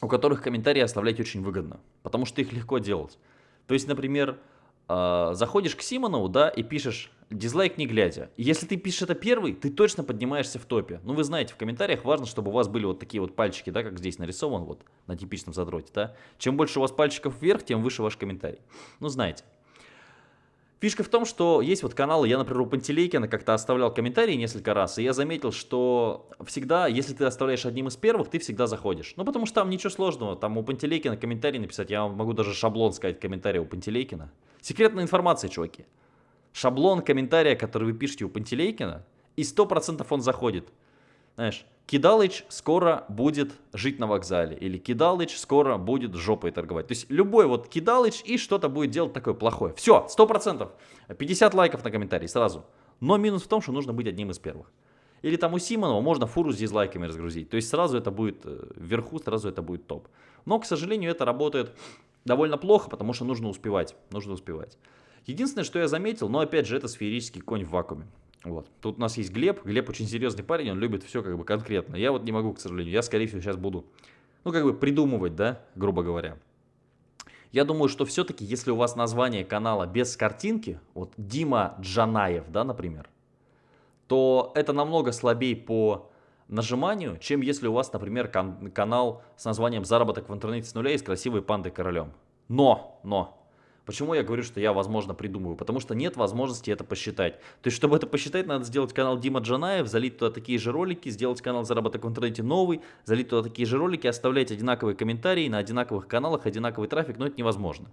у которых комментарии оставлять очень выгодно, потому что их легко делать. То есть, например, э, заходишь к Симонову, да, и пишешь дизлайк не глядя. И если ты пишешь это первый, ты точно поднимаешься в топе. Ну, вы знаете, в комментариях важно, чтобы у вас были вот такие вот пальчики, да, как здесь нарисован, вот, на типичном задроте, да. Чем больше у вас пальчиков вверх, тем выше ваш комментарий. Ну, знаете. Фишка в том, что есть вот каналы, я, например, у Пантелейкина как-то оставлял комментарии несколько раз, и я заметил, что всегда, если ты оставляешь одним из первых, ты всегда заходишь. Ну, потому что там ничего сложного, там у Пантелейкина комментарий написать, я могу даже шаблон сказать комментария у Пантелейкина. Секретная информация, чуваки. Шаблон комментария, который вы пишете у Пантелейкина, и 100% он заходит. Знаешь, Кидалыч скоро будет жить на вокзале. Или Кидалыч скоро будет жопой торговать. То есть любой вот Кидалыч и что-то будет делать такое плохое. Все, 100%. 50 лайков на комментарий сразу. Но минус в том, что нужно быть одним из первых. Или там у Симонова можно фуру с дизлайками разгрузить. То есть сразу это будет э, вверху, сразу это будет топ. Но, к сожалению, это работает довольно плохо, потому что нужно успевать. Нужно успевать. Единственное, что я заметил, но опять же, это сферический конь в вакууме. Вот. Тут у нас есть Глеб. Глеб очень серьезный парень, он любит все как бы конкретно. Я вот не могу, к сожалению. Я, скорее всего, сейчас буду, ну, как бы придумывать, да, грубо говоря. Я думаю, что все-таки, если у вас название канала без картинки, вот Дима Джанаев, да, например, то это намного слабее по нажиманию, чем если у вас, например, кан канал с названием «Заработок в интернете с нуля» и с красивой пандой королем. Но, но, Почему я говорю, что я, возможно, придумываю? Потому что нет возможности это посчитать. То есть, чтобы это посчитать, надо сделать канал Дима Джанаев, залить туда такие же ролики, сделать канал Заработок в интернете новый, залить туда такие же ролики, оставлять одинаковые комментарии на одинаковых каналах, одинаковый трафик, но это невозможно.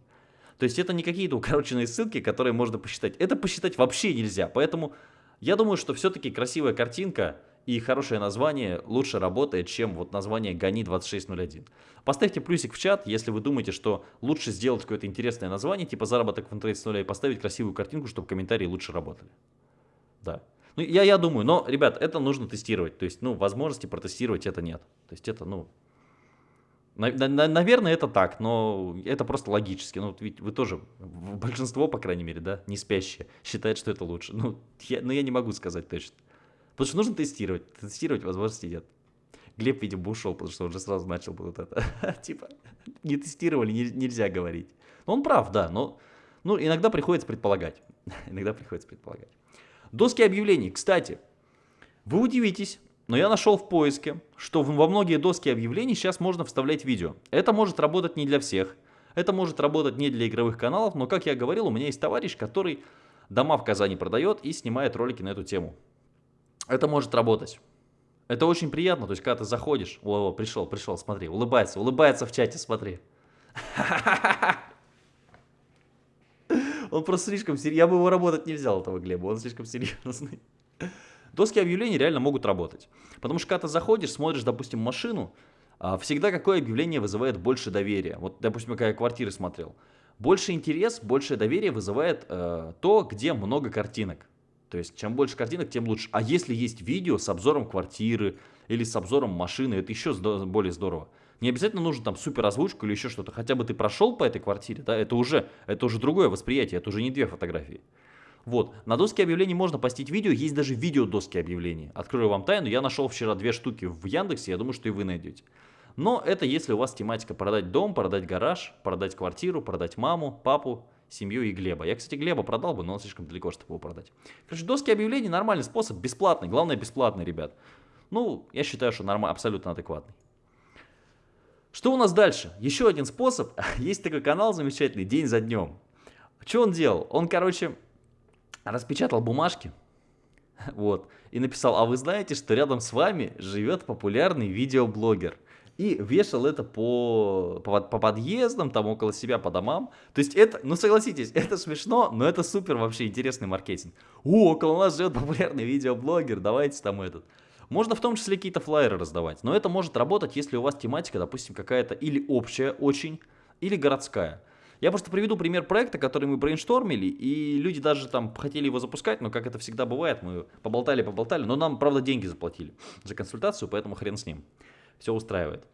То есть, это не какие-то укороченные ссылки, которые можно посчитать. Это посчитать вообще нельзя. Поэтому я думаю, что все-таки красивая картинка и хорошее название лучше работает, чем вот название «Гони 2601». Поставьте плюсик в чат, если вы думаете, что лучше сделать какое-то интересное название, типа «Заработок в интернете с нуля» и поставить красивую картинку, чтобы комментарии лучше работали. Да. Ну, я, я думаю, но, ребят, это нужно тестировать. То есть, ну, возможности протестировать это нет. То есть, это, ну, на, на, наверное, это так, но это просто логически. Ну, ведь вы тоже, большинство, по крайней мере, да, не спящие, считает, что это лучше. Ну, я, но я не могу сказать точно. Потому что нужно тестировать. Тестировать возможности нет. Глеб, видимо, ушел, потому что он уже сразу начал вот это. <laughs> типа, не тестировали, не, нельзя говорить. Но он прав, да, но ну, иногда приходится предполагать. <laughs> иногда приходится предполагать. Доски объявлений. Кстати, вы удивитесь, но я нашел в поиске, что во многие доски объявлений сейчас можно вставлять видео. Это может работать не для всех. Это может работать не для игровых каналов, но, как я говорил, у меня есть товарищ, который дома в Казани продает и снимает ролики на эту тему это может работать. Это очень приятно, то есть, когда ты заходишь, о, о пришел, пришел, смотри, улыбается, улыбается в чате, смотри. Он просто слишком серьезный, я бы его работать не взял, этого Глеба, он слишком серьезный. Доски объявлений реально могут работать. Потому что когда ты заходишь, смотришь, допустим, машину, а, всегда какое объявление вызывает больше доверия. Вот, допустим, когда я квартиры смотрел. Больше интерес, больше доверия вызывает э, то, где много картинок. То есть, чем больше картинок, тем лучше. А если есть видео с обзором квартиры или с обзором машины, это еще более здорово. Не обязательно нужно там супер или еще что-то. Хотя бы ты прошел по этой квартире, да, это уже, это уже другое восприятие, это уже не две фотографии. Вот, на доске объявлений можно постить видео, есть даже видео доски объявлений. Открою вам тайну, я нашел вчера две штуки в Яндексе, я думаю, что и вы найдете. Но это если у вас тематика продать дом, продать гараж, продать квартиру, продать маму, папу, семью и Глеба. Я, кстати, Глеба продал бы, но он слишком далеко, чтобы его продать. Короче, доски объявлений нормальный способ, бесплатный. Главное, бесплатный, ребят. Ну, я считаю, что нормально, абсолютно адекватный. Что у нас дальше? Еще один способ. <laughs> Есть такой канал замечательный, день за днем. Что он делал? Он, короче, распечатал бумажки, <laughs> вот, и написал, а вы знаете, что рядом с вами живет популярный видеоблогер. И вешал это по, по, по подъездам, там около себя, по домам. То есть это, ну согласитесь, <laughs> это смешно, но это супер вообще интересный маркетинг. О, около нас живет популярный видеоблогер, давайте там этот. Можно в том числе какие-то флайеры раздавать, но это может работать, если у вас тематика, допустим, какая-то или общая очень, или городская. Я просто приведу пример проекта, который мы брейнштормили, и люди даже там хотели его запускать, но как это всегда бывает, мы поболтали-поболтали, но нам, правда, деньги заплатили за консультацию, поэтому хрен с ним. Все устраивает.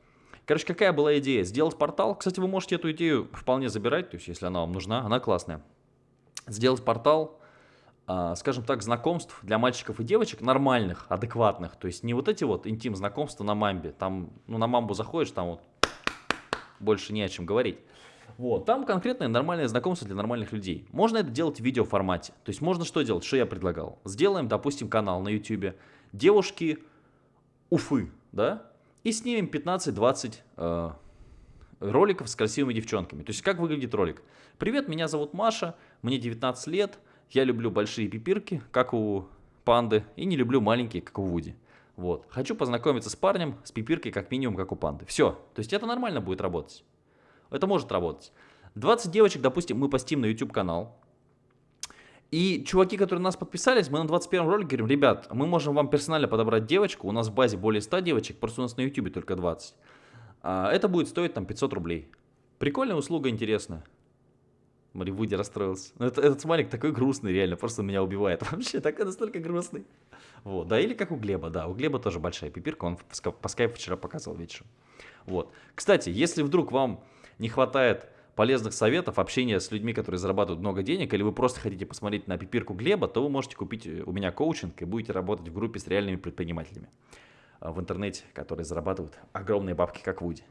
Короче, какая была идея? Сделать портал. Кстати, вы можете эту идею вполне забирать, то есть если она вам нужна, она классная. Сделать портал, а, скажем так, знакомств для мальчиков и девочек нормальных, адекватных. То есть не вот эти вот интим-знакомства на мамбе. Там, ну, на мамбу заходишь, там вот больше не о чем говорить. Вот, там конкретное нормальное знакомство для нормальных людей. Можно это делать в видеоформате. То есть можно что делать, что я предлагал? Сделаем, допустим, канал на YouTube. Девушки Уфы, да? И снимем 15-20 э, роликов с красивыми девчонками. То есть как выглядит ролик? Привет, меня зовут Маша, мне 19 лет, я люблю большие пипирки, как у панды, и не люблю маленькие, как у Вуди. Вот. Хочу познакомиться с парнем с пипиркой как минимум, как у панды. Все. То есть это нормально будет работать. Это может работать. 20 девочек, допустим, мы постим на YouTube канал. И чуваки, которые на нас подписались, мы на 21 ролике говорим, ребят, мы можем вам персонально подобрать девочку, у нас в базе более 100 девочек, просто у нас на YouTube только 20. А, это будет стоить там 500 рублей. Прикольная услуга, интересная. Смотри, Вуди расстроился. Но это, этот смайлик такой грустный, реально, просто меня убивает. <laughs> Вообще, такой настолько грустный. Вот, да, или как у Глеба, да, у Глеба тоже большая пипирка, он по скайпу вчера показывал вечером. Вот. Кстати, если вдруг вам не хватает полезных советов, общения с людьми, которые зарабатывают много денег, или вы просто хотите посмотреть на пипирку Глеба, то вы можете купить у меня коучинг и будете работать в группе с реальными предпринимателями а, в интернете, которые зарабатывают огромные бабки, как Вуди.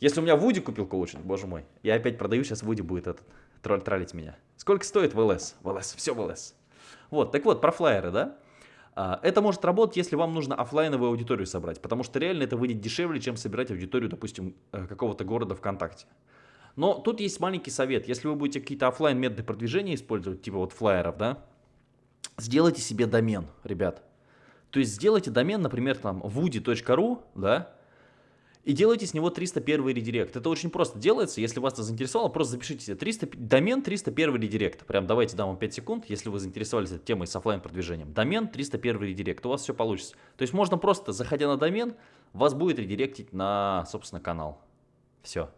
Если у меня Вуди купил коучинг, боже мой, я опять продаю, сейчас Вуди будет этот тролль троллить меня. Сколько стоит в ЛС? В ЛС, все в ЛС. Вот, так вот, про флайеры, да? А, это может работать, если вам нужно офлайновую аудиторию собрать, потому что реально это выйдет дешевле, чем собирать аудиторию, допустим, э, какого-то города ВКонтакте. Но тут есть маленький совет. Если вы будете какие-то офлайн методы продвижения использовать, типа вот флайеров, да, сделайте себе домен, ребят. То есть сделайте домен, например, там woody.ru, да, и делайте с него 301 редирект. Это очень просто делается, если вас это заинтересовало, просто запишите себе 300, домен 301 редирект. Прям давайте дам вам 5 секунд, если вы заинтересовались этой темой с офлайн продвижением. Домен 301 редирект, у вас все получится. То есть можно просто, заходя на домен, вас будет редиректить на, собственно, канал. Все.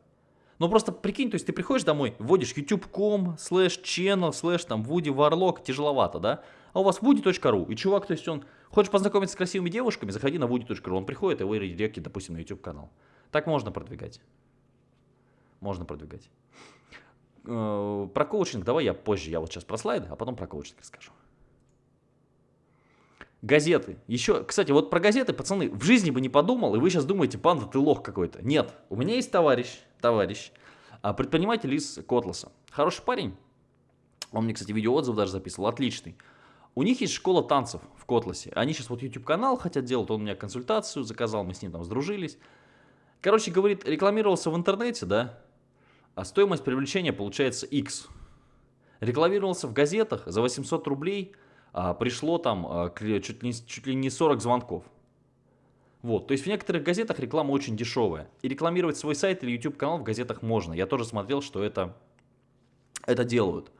Ну просто прикинь, то есть ты приходишь домой, вводишь youtube.com, слэш channel, слэш там Woody Warlock, тяжеловато, да? А у вас woody.ru, и чувак, то есть он, хочешь познакомиться с красивыми девушками, заходи на woody.ru, он приходит и редиректит, допустим, на YouTube канал. Так можно продвигать. Можно продвигать. Э, про коучинг давай я позже, я вот сейчас про слайды, а потом про коучинг расскажу. Газеты. Еще, кстати, вот про газеты, пацаны, в жизни бы не подумал, и вы сейчас думаете, панда, ты лох какой-то. Нет, у меня есть товарищ, товарищ, а, предприниматель из Котласа. Хороший парень. Он мне, кстати, видеоотзыв даже записывал, отличный. У них есть школа танцев в Котласе. Они сейчас вот YouTube-канал хотят делать, он мне консультацию заказал, мы с ним там сдружились. Короче, говорит, рекламировался в интернете, да, а стоимость привлечения получается X. Рекламировался в газетах за 800 рублей – пришло там а, чуть ли, чуть ли не 40 звонков. Вот, то есть в некоторых газетах реклама очень дешевая. И рекламировать свой сайт или YouTube канал в газетах можно. Я тоже смотрел, что это, это делают.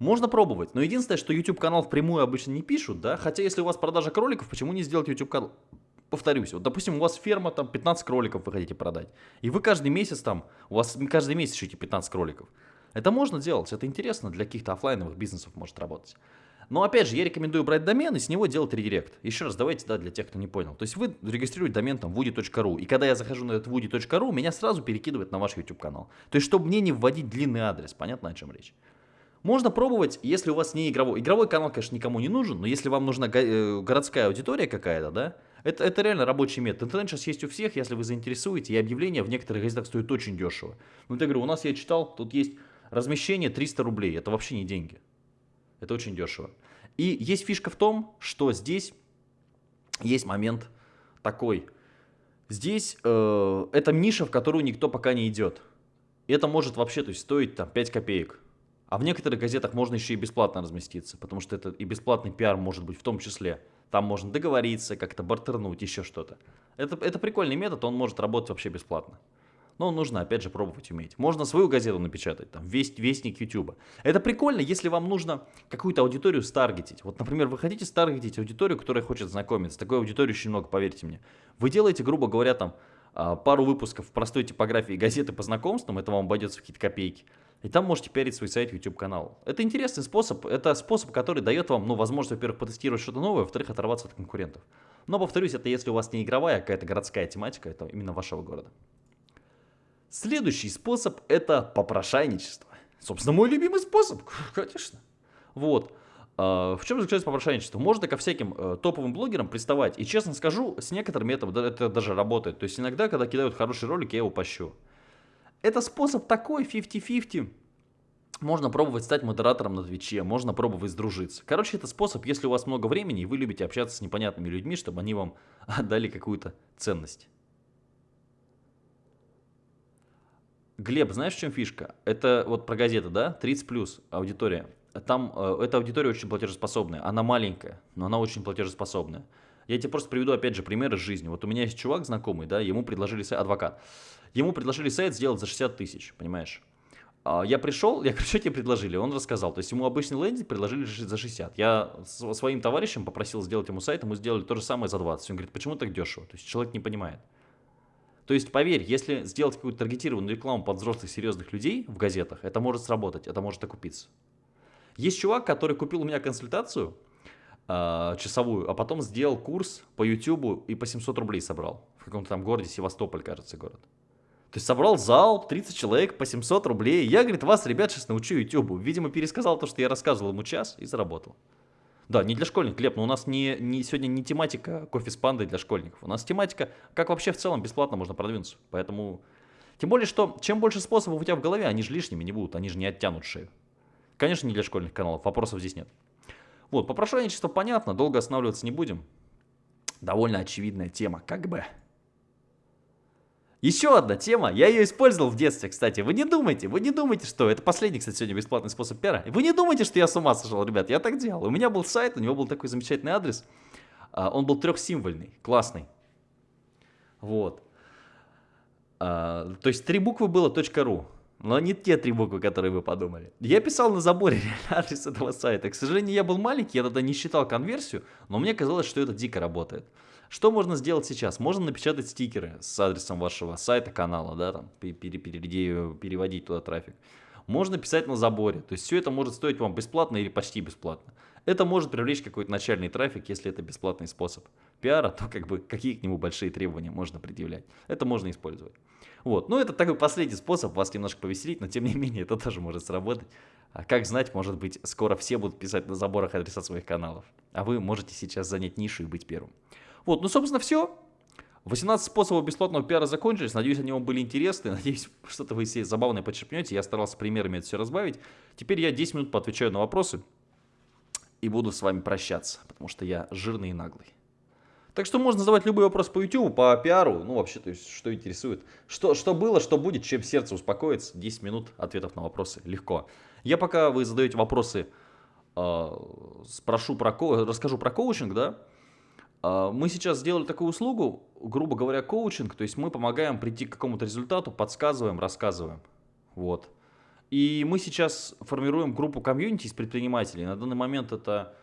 Можно пробовать, но единственное, что YouTube канал впрямую обычно не пишут, да, хотя если у вас продажа кроликов, почему не сделать YouTube канал? Повторюсь, вот допустим у вас ферма, там 15 кроликов вы хотите продать, и вы каждый месяц там, у вас каждый месяц ищете 15 кроликов. Это можно делать, это интересно, для каких-то офлайновых бизнесов может работать. Но опять же, я рекомендую брать домен и с него делать редирект. Еще раз, давайте, да, для тех, кто не понял. То есть вы регистрируете домен там woody.ru, и когда я захожу на этот woody.ru, меня сразу перекидывает на ваш YouTube канал. То есть, чтобы мне не вводить длинный адрес, понятно, о чем речь. Можно пробовать, если у вас не игровой. Игровой канал, конечно, никому не нужен, но если вам нужна э, городская аудитория какая-то, да, это, это реально рабочий метод. Интернет сейчас есть у всех, если вы заинтересуете, и объявления в некоторых газетах стоят очень дешево. Ну, я говорю, у нас, я читал, тут есть размещение 300 рублей, это вообще не деньги. Это очень дешево. И есть фишка в том, что здесь есть момент такой. Здесь э, это ниша, в которую никто пока не идет. И это может вообще то есть, стоить там 5 копеек. А в некоторых газетах можно еще и бесплатно разместиться, потому что это и бесплатный пиар может быть в том числе. Там можно договориться, как-то бартернуть, еще что-то. Это, это прикольный метод, он может работать вообще бесплатно. Но нужно, опять же, пробовать уметь. Можно свою газету напечатать, там, весть, вестник YouTube. Это прикольно, если вам нужно какую-то аудиторию старгетить. Вот, например, вы хотите старгетить аудиторию, которая хочет знакомиться. Такой аудитории очень много, поверьте мне. Вы делаете, грубо говоря, там, а, пару выпусков простой типографии газеты по знакомствам, это вам обойдется в какие-то копейки. И там можете пиарить свой сайт, YouTube канал. Это интересный способ, это способ, который дает вам, ну, возможность, во-первых, потестировать что-то новое, во-вторых, оторваться от конкурентов. Но, повторюсь, это если у вас не игровая, а какая-то городская тематика, это именно вашего города. Следующий способ это попрошайничество. Собственно, мой любимый способ, <laughs> конечно. Вот. А, в чем заключается попрошайничество? Можно ко всяким э, топовым блогерам приставать. И честно скажу, с некоторыми это, это даже работает. То есть иногда, когда кидают хороший ролик, я его пощу. Это способ такой, 50-50. Можно пробовать стать модератором на Твиче, можно пробовать сдружиться. Короче, это способ, если у вас много времени и вы любите общаться с непонятными людьми, чтобы они вам <laughs> дали какую-то ценность. Глеб, знаешь, в чем фишка? Это вот про газеты, да? 30 плюс аудитория. Там э, эта аудитория очень платежеспособная. Она маленькая, но она очень платежеспособная. Я тебе просто приведу, опять же, пример из жизни. Вот у меня есть чувак знакомый, да, ему предложили сайт, адвокат. Ему предложили сайт сделать за 60 тысяч, понимаешь? А я пришел, я <laughs> говорю, что тебе предложили? Он рассказал. То есть ему обычный лендинг предложили за 60. Я своим товарищам попросил сделать ему сайт, ему сделали то же самое за 20. Он говорит, почему так дешево? То есть человек не понимает. То есть, поверь, если сделать какую-то таргетированную рекламу под взрослых серьезных людей в газетах, это может сработать, это может окупиться. Есть чувак, который купил у меня консультацию э, часовую, а потом сделал курс по YouTube и по 700 рублей собрал. В каком-то там городе, Севастополь, кажется, город. То есть собрал зал, 30 человек по 700 рублей. Я, говорит, вас, ребят, сейчас научу YouTube. Видимо, пересказал то, что я рассказывал ему час и заработал. Да, не для школьников, Глеб, но у нас не, не, сегодня не тематика кофе с пандой для школьников. У нас тематика, как вообще в целом бесплатно можно продвинуться. Поэтому, тем более, что чем больше способов у тебя в голове, они же лишними не будут, они же не оттянут шею. Конечно, не для школьных каналов, вопросов здесь нет. Вот, попрошайничество понятно, долго останавливаться не будем. Довольно очевидная тема, как бы. Еще одна тема, я ее использовал в детстве, кстати. Вы не думайте, вы не думайте, что это последний, кстати, сегодня бесплатный способ пиара. Вы не думайте, что я с ума сошел, ребят, я так делал. У меня был сайт, у него был такой замечательный адрес. А, он был трехсимвольный, классный. Вот. А, то есть три буквы было .ru. Но не те три буквы, которые вы подумали. Я писал на заборе <laughs> адрес этого сайта. К сожалению, я был маленький, я тогда не считал конверсию, но мне казалось, что это дико работает. Что можно сделать сейчас? Можно напечатать стикеры с адресом вашего сайта, канала, да, там, переводить туда трафик. Можно писать на заборе. То есть все это может стоить вам бесплатно или почти бесплатно. Это может привлечь какой-то начальный трафик, если это бесплатный способ пиара, то как бы какие к нему большие требования можно предъявлять. Это можно использовать. Вот. Ну, это такой последний способ вас немножко повеселить, но тем не менее это тоже может сработать. А как знать, может быть, скоро все будут писать на заборах адреса своих каналов. А вы можете сейчас занять нишу и быть первым. Вот, ну, собственно, все. 18 способов бесплатного пиара закончились. Надеюсь, они вам были интересны. <laughs> Надеюсь, что-то вы себе забавное подчерпнете. Я старался примерами это все разбавить. Теперь я 10 минут поотвечаю на вопросы. И буду с вами прощаться, потому что я жирный и наглый. Так что можно задавать любой вопрос по YouTube, по пиару. Ну, вообще, то есть, что интересует. Что, что было, что будет, чем сердце успокоится. 10 минут ответов на вопросы. Легко. Я пока вы задаете вопросы, э, спрошу про, расскажу про коучинг, да, мы сейчас сделали такую услугу, грубо говоря, коучинг, то есть мы помогаем прийти к какому-то результату, подсказываем, рассказываем. Вот. И мы сейчас формируем группу комьюнити из предпринимателей. На данный момент это...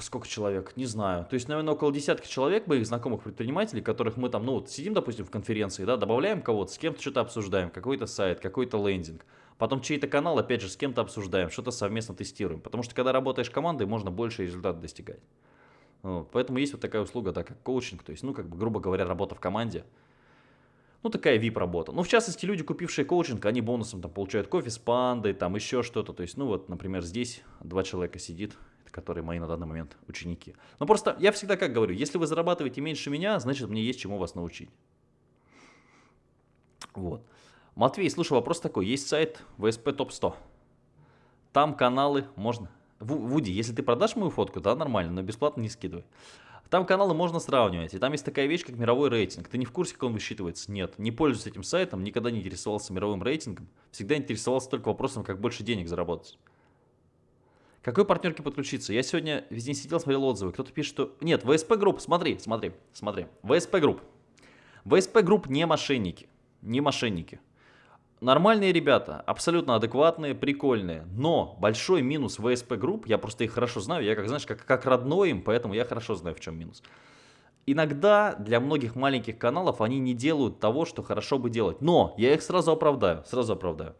Сколько человек? Не знаю. То есть, наверное, около десятка человек моих знакомых предпринимателей, которых мы там, ну вот сидим, допустим, в конференции, да, добавляем кого-то, с кем-то что-то обсуждаем, какой-то сайт, какой-то лендинг. Потом чей-то канал, опять же, с кем-то обсуждаем, что-то совместно тестируем. Потому что, когда работаешь командой, можно больше результат достигать. Поэтому есть вот такая услуга, да, как коучинг, то есть, ну, как бы, грубо говоря, работа в команде. Ну, такая VIP-работа. Ну, в частности, люди, купившие коучинг, они бонусом там получают кофе с пандой, там еще что-то. То есть, ну, вот, например, здесь два человека сидит, которые мои на данный момент ученики. Но просто я всегда как говорю, если вы зарабатываете меньше меня, значит, мне есть чему вас научить. Вот. Матвей, слушай, вопрос такой. Есть сайт VSP Top 100. Там каналы можно Вуди, если ты продашь мою фотку, да, нормально, но бесплатно не скидывай. Там каналы можно сравнивать, и там есть такая вещь, как мировой рейтинг. Ты не в курсе, как он высчитывается? Нет, не пользуюсь этим сайтом, никогда не интересовался мировым рейтингом. Всегда интересовался только вопросом, как больше денег заработать. Какой партнерке подключиться? Я сегодня весь день сидел, смотрел отзывы. Кто-то пишет, что... Нет, VSP Group, смотри, смотри, смотри. VSP Group. VSP Group не мошенники. Не мошенники. Нормальные ребята, абсолютно адекватные, прикольные. Но большой минус VSP Group, я просто их хорошо знаю, я как, знаешь, как, как родной им, поэтому я хорошо знаю, в чем минус. Иногда для многих маленьких каналов они не делают того, что хорошо бы делать. Но я их сразу оправдаю, сразу оправдаю.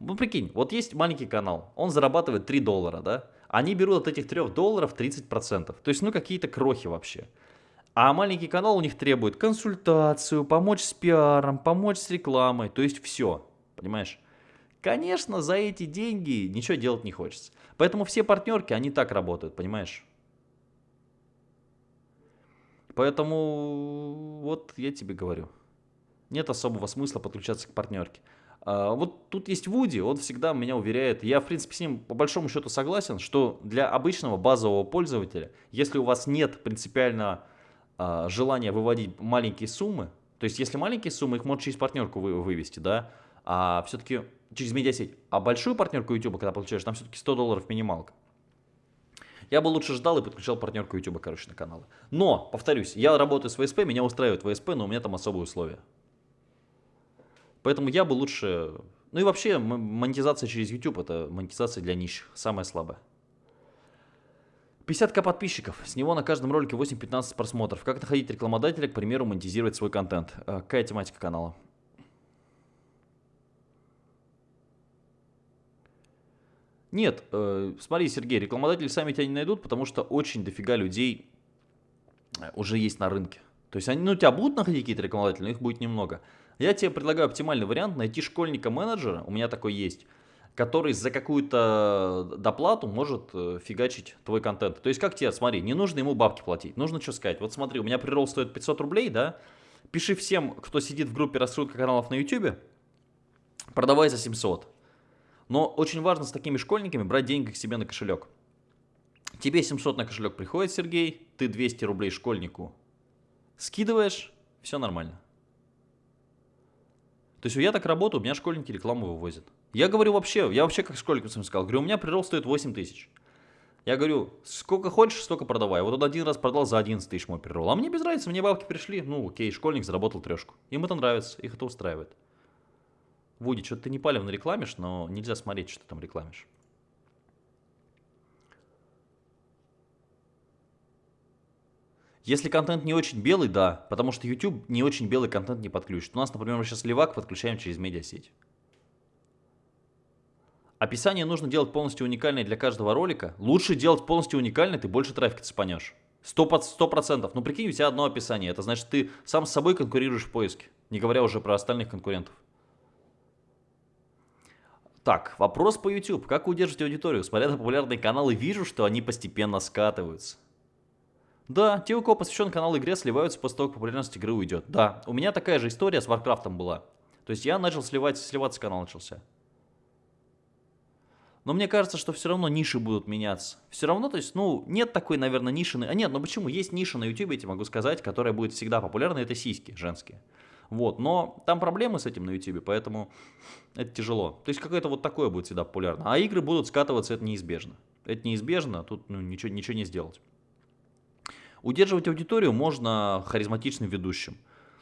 Ну, прикинь, вот есть маленький канал, он зарабатывает 3 доллара, да? Они берут от этих 3 долларов 30%. То есть, ну, какие-то крохи вообще. А маленький канал у них требует консультацию, помочь с пиаром, помочь с рекламой, то есть все, понимаешь? Конечно, за эти деньги ничего делать не хочется. Поэтому все партнерки, они так работают, понимаешь? Поэтому вот я тебе говорю. Нет особого смысла подключаться к партнерке. А, вот тут есть Вуди, он всегда меня уверяет, я в принципе с ним по большому счету согласен, что для обычного базового пользователя, если у вас нет принципиально а, желания выводить маленькие суммы, то есть если маленькие суммы, их можно через партнерку вы, вывести, да, а все-таки через медиасеть, а большую партнерку YouTube, когда получаешь, там все-таки 100 долларов минималка. Я бы лучше ждал и подключал партнерку YouTube, короче, на каналы. Но, повторюсь, я работаю с VSP, меня устраивает VSP, но у меня там особые условия. Поэтому я бы лучше... Ну и вообще, монетизация через YouTube – это монетизация для нищих, самая слабая. 50к подписчиков, с него на каждом ролике 8-15 просмотров. Как находить рекламодателя, к примеру, монетизировать свой контент? Э, какая тематика канала? Нет, э, смотри, Сергей, рекламодатели сами тебя не найдут, потому что очень дофига людей э, уже есть на рынке. То есть они, ну, тебя будут находить какие-то рекламодатели, но их будет немного. Я тебе предлагаю оптимальный вариант, найти школьника-менеджера, у меня такой есть, который за какую-то доплату может э, фигачить твой контент. То есть как тебе, смотри, не нужно ему бабки платить, нужно что сказать. Вот смотри, у меня прирол стоит 500 рублей, да, пиши всем, кто сидит в группе раскрутка каналов на YouTube, продавай за 700. Но очень важно с такими школьниками брать деньги к себе на кошелек. Тебе 700 на кошелек приходит, Сергей, ты 200 рублей школьнику скидываешь, все нормально. То есть я так работаю, у меня школьники рекламу вывозят. Я говорю вообще, я вообще как школьникам своим сказал, говорю, у меня прирост стоит 8 тысяч. Я говорю, сколько хочешь, столько продавай. Вот он один раз продал за 11 тысяч мой прирол. А мне без разницы, мне бабки пришли. Ну, окей, школьник заработал трешку. Им это нравится, их это устраивает. Вуди, что-то ты не палевно рекламишь, но нельзя смотреть, что ты там рекламишь. Если контент не очень белый, да, потому что YouTube не очень белый контент не подключит. У нас, например, мы сейчас левак подключаем через медиасеть. Описание нужно делать полностью уникальное для каждого ролика. Лучше делать полностью уникальное, ты больше трафика цепанешь. Сто процентов. Ну прикинь, у тебя одно описание. Это значит, ты сам с собой конкурируешь в поиске. Не говоря уже про остальных конкурентов. Так, вопрос по YouTube. Как удерживать аудиторию? Смотря на популярные каналы, вижу, что они постепенно скатываются. Да, те, у кого посвящен канал игре, сливаются после того, как популярность игры уйдет. Да, у меня такая же история с Warcraft ом была. То есть я начал сливать, сливаться, канал начался. Но мне кажется, что все равно ниши будут меняться. Все равно, то есть, ну, нет такой, наверное, ниши. А нет, ну почему? Есть ниша на YouTube, я тебе могу сказать, которая будет всегда популярна, это сиськи женские. Вот, но там проблемы с этим на YouTube, поэтому это тяжело. То есть какое-то вот такое будет всегда популярно. А игры будут скатываться, это неизбежно. Это неизбежно, тут ну, ничего, ничего не сделать. Удерживать аудиторию можно харизматичным ведущим.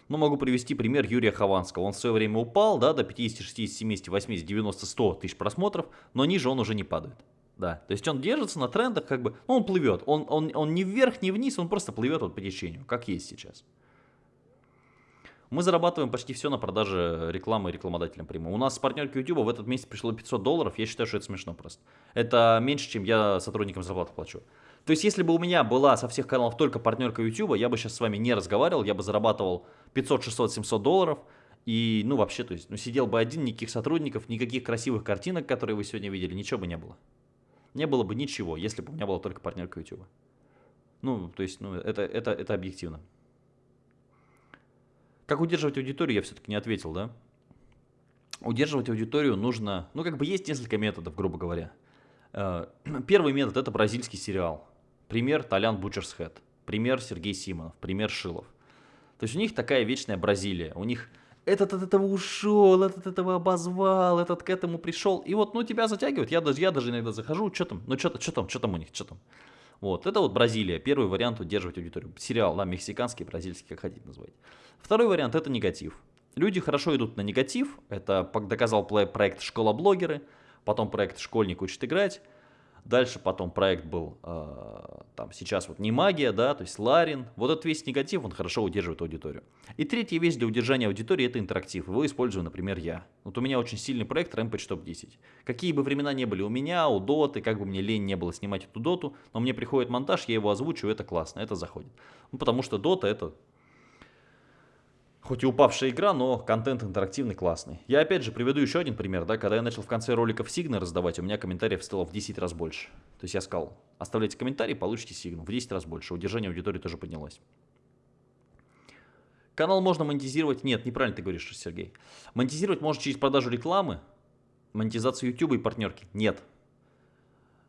Ну, могу привести пример Юрия Хованского. Он в свое время упал да, до 50, 60, 70, 80, 90, 100 тысяч просмотров, но ниже он уже не падает. Да, то есть он держится на трендах, как бы, ну, он плывет. Он, он, он не вверх, не вниз, он просто плывет вот по течению, как есть сейчас. Мы зарабатываем почти все на продаже рекламы рекламодателям прямо. У нас с партнерки YouTube в этот месяц пришло 500 долларов. Я считаю, что это смешно просто. Это меньше, чем я сотрудникам зарплату плачу. То есть, если бы у меня была со всех каналов только партнерка YouTube, я бы сейчас с вами не разговаривал, я бы зарабатывал 500, 600, 700 долларов. И, ну, вообще, то есть, ну, сидел бы один, никаких сотрудников, никаких красивых картинок, которые вы сегодня видели, ничего бы не было. Не было бы ничего, если бы у меня была только партнерка YouTube. Ну, то есть, ну, это, это, это объективно. Как удерживать аудиторию, я все-таки не ответил, да? Удерживать аудиторию нужно, ну, как бы есть несколько методов, грубо говоря. Э, <clears throat> первый метод – это бразильский сериал. Пример Толян Бучерсхед, пример Сергей Симонов, пример Шилов. То есть у них такая вечная Бразилия. У них этот от этого ушел, этот от этого обозвал, этот к этому пришел. И вот, ну, тебя затягивает. Я даже, я даже иногда захожу, что там, ну, что что там, что там у них, что там. Вот, это вот Бразилия, первый вариант удерживать аудиторию. Сериал, да, мексиканский, бразильский, как хотите назвать. Второй вариант это негатив. Люди хорошо идут на негатив, это доказал проект «Школа-блогеры», потом проект «Школьник учит играть», Дальше потом проект был, э, там сейчас вот не магия, да, то есть Ларин. Вот этот весь негатив, он хорошо удерживает аудиторию. И третья вещь для удержания аудитории это интерактив. Его использую, например, я. Вот у меня очень сильный проект Rampage Top 10. Какие бы времена не были у меня, у Доты, как бы мне лень не было снимать эту Доту, но мне приходит монтаж, я его озвучиваю, это классно, это заходит. Ну, потому что Дота это Хоть и упавшая игра, но контент интерактивный, классный. Я опять же приведу еще один пример, да, когда я начал в конце роликов сигны раздавать, у меня комментариев стало в 10 раз больше. То есть я сказал, оставляйте комментарий, получите сигну, в 10 раз больше, удержание аудитории тоже поднялось. Канал можно монетизировать, нет, неправильно ты говоришь, Сергей. Монетизировать можно через продажу рекламы, монетизацию YouTube и партнерки, нет.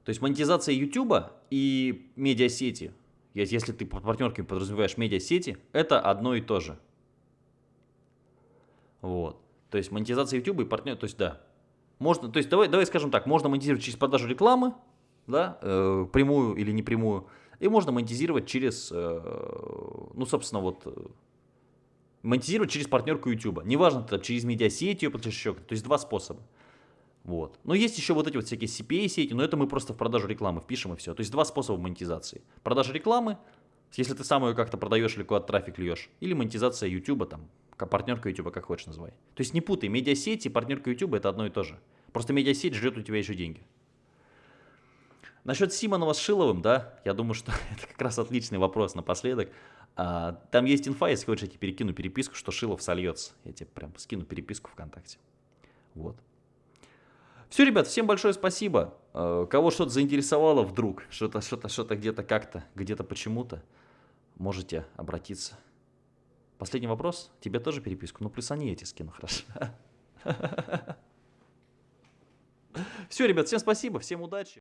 То есть монетизация YouTube и медиасети, если ты под партнерками подразумеваешь медиасети, это одно и то же. Вот. То есть монетизация YouTube и партнер, то есть да. Можно, то есть давай, давай скажем так, можно монетизировать через продажу рекламы, да, э, прямую или непрямую, и можно монетизировать через, э, ну, собственно, вот, э, монетизировать через партнерку YouTube. Неважно, там, через медиасети, или еще, то есть два способа. Вот. Но есть еще вот эти вот всякие CPA-сети, но это мы просто в продажу рекламы впишем и все. То есть два способа монетизации. Продажа рекламы, если ты сам ее как-то продаешь или куда-то трафик льешь, или монетизация YouTube, там, партнерка YouTube, как хочешь называй. То есть не путай, медиасеть и партнерка YouTube это одно и то же. Просто медиасеть ждет у тебя еще деньги. Насчет Симонова с Шиловым, да, я думаю, что <laughs> это как раз отличный вопрос напоследок. А, там есть инфа, если хочешь, я тебе перекину переписку, что Шилов сольется. Я тебе прям скину переписку ВКонтакте. Вот. Все, ребят, всем большое спасибо. А, кого что-то заинтересовало вдруг, что-то, что-то, что-то где-то как-то, где-то почему-то, можете обратиться. Последний вопрос. Тебе тоже переписку? Ну, плюс они эти скину, хорошо. <laughs> Все, ребят, всем спасибо, всем удачи.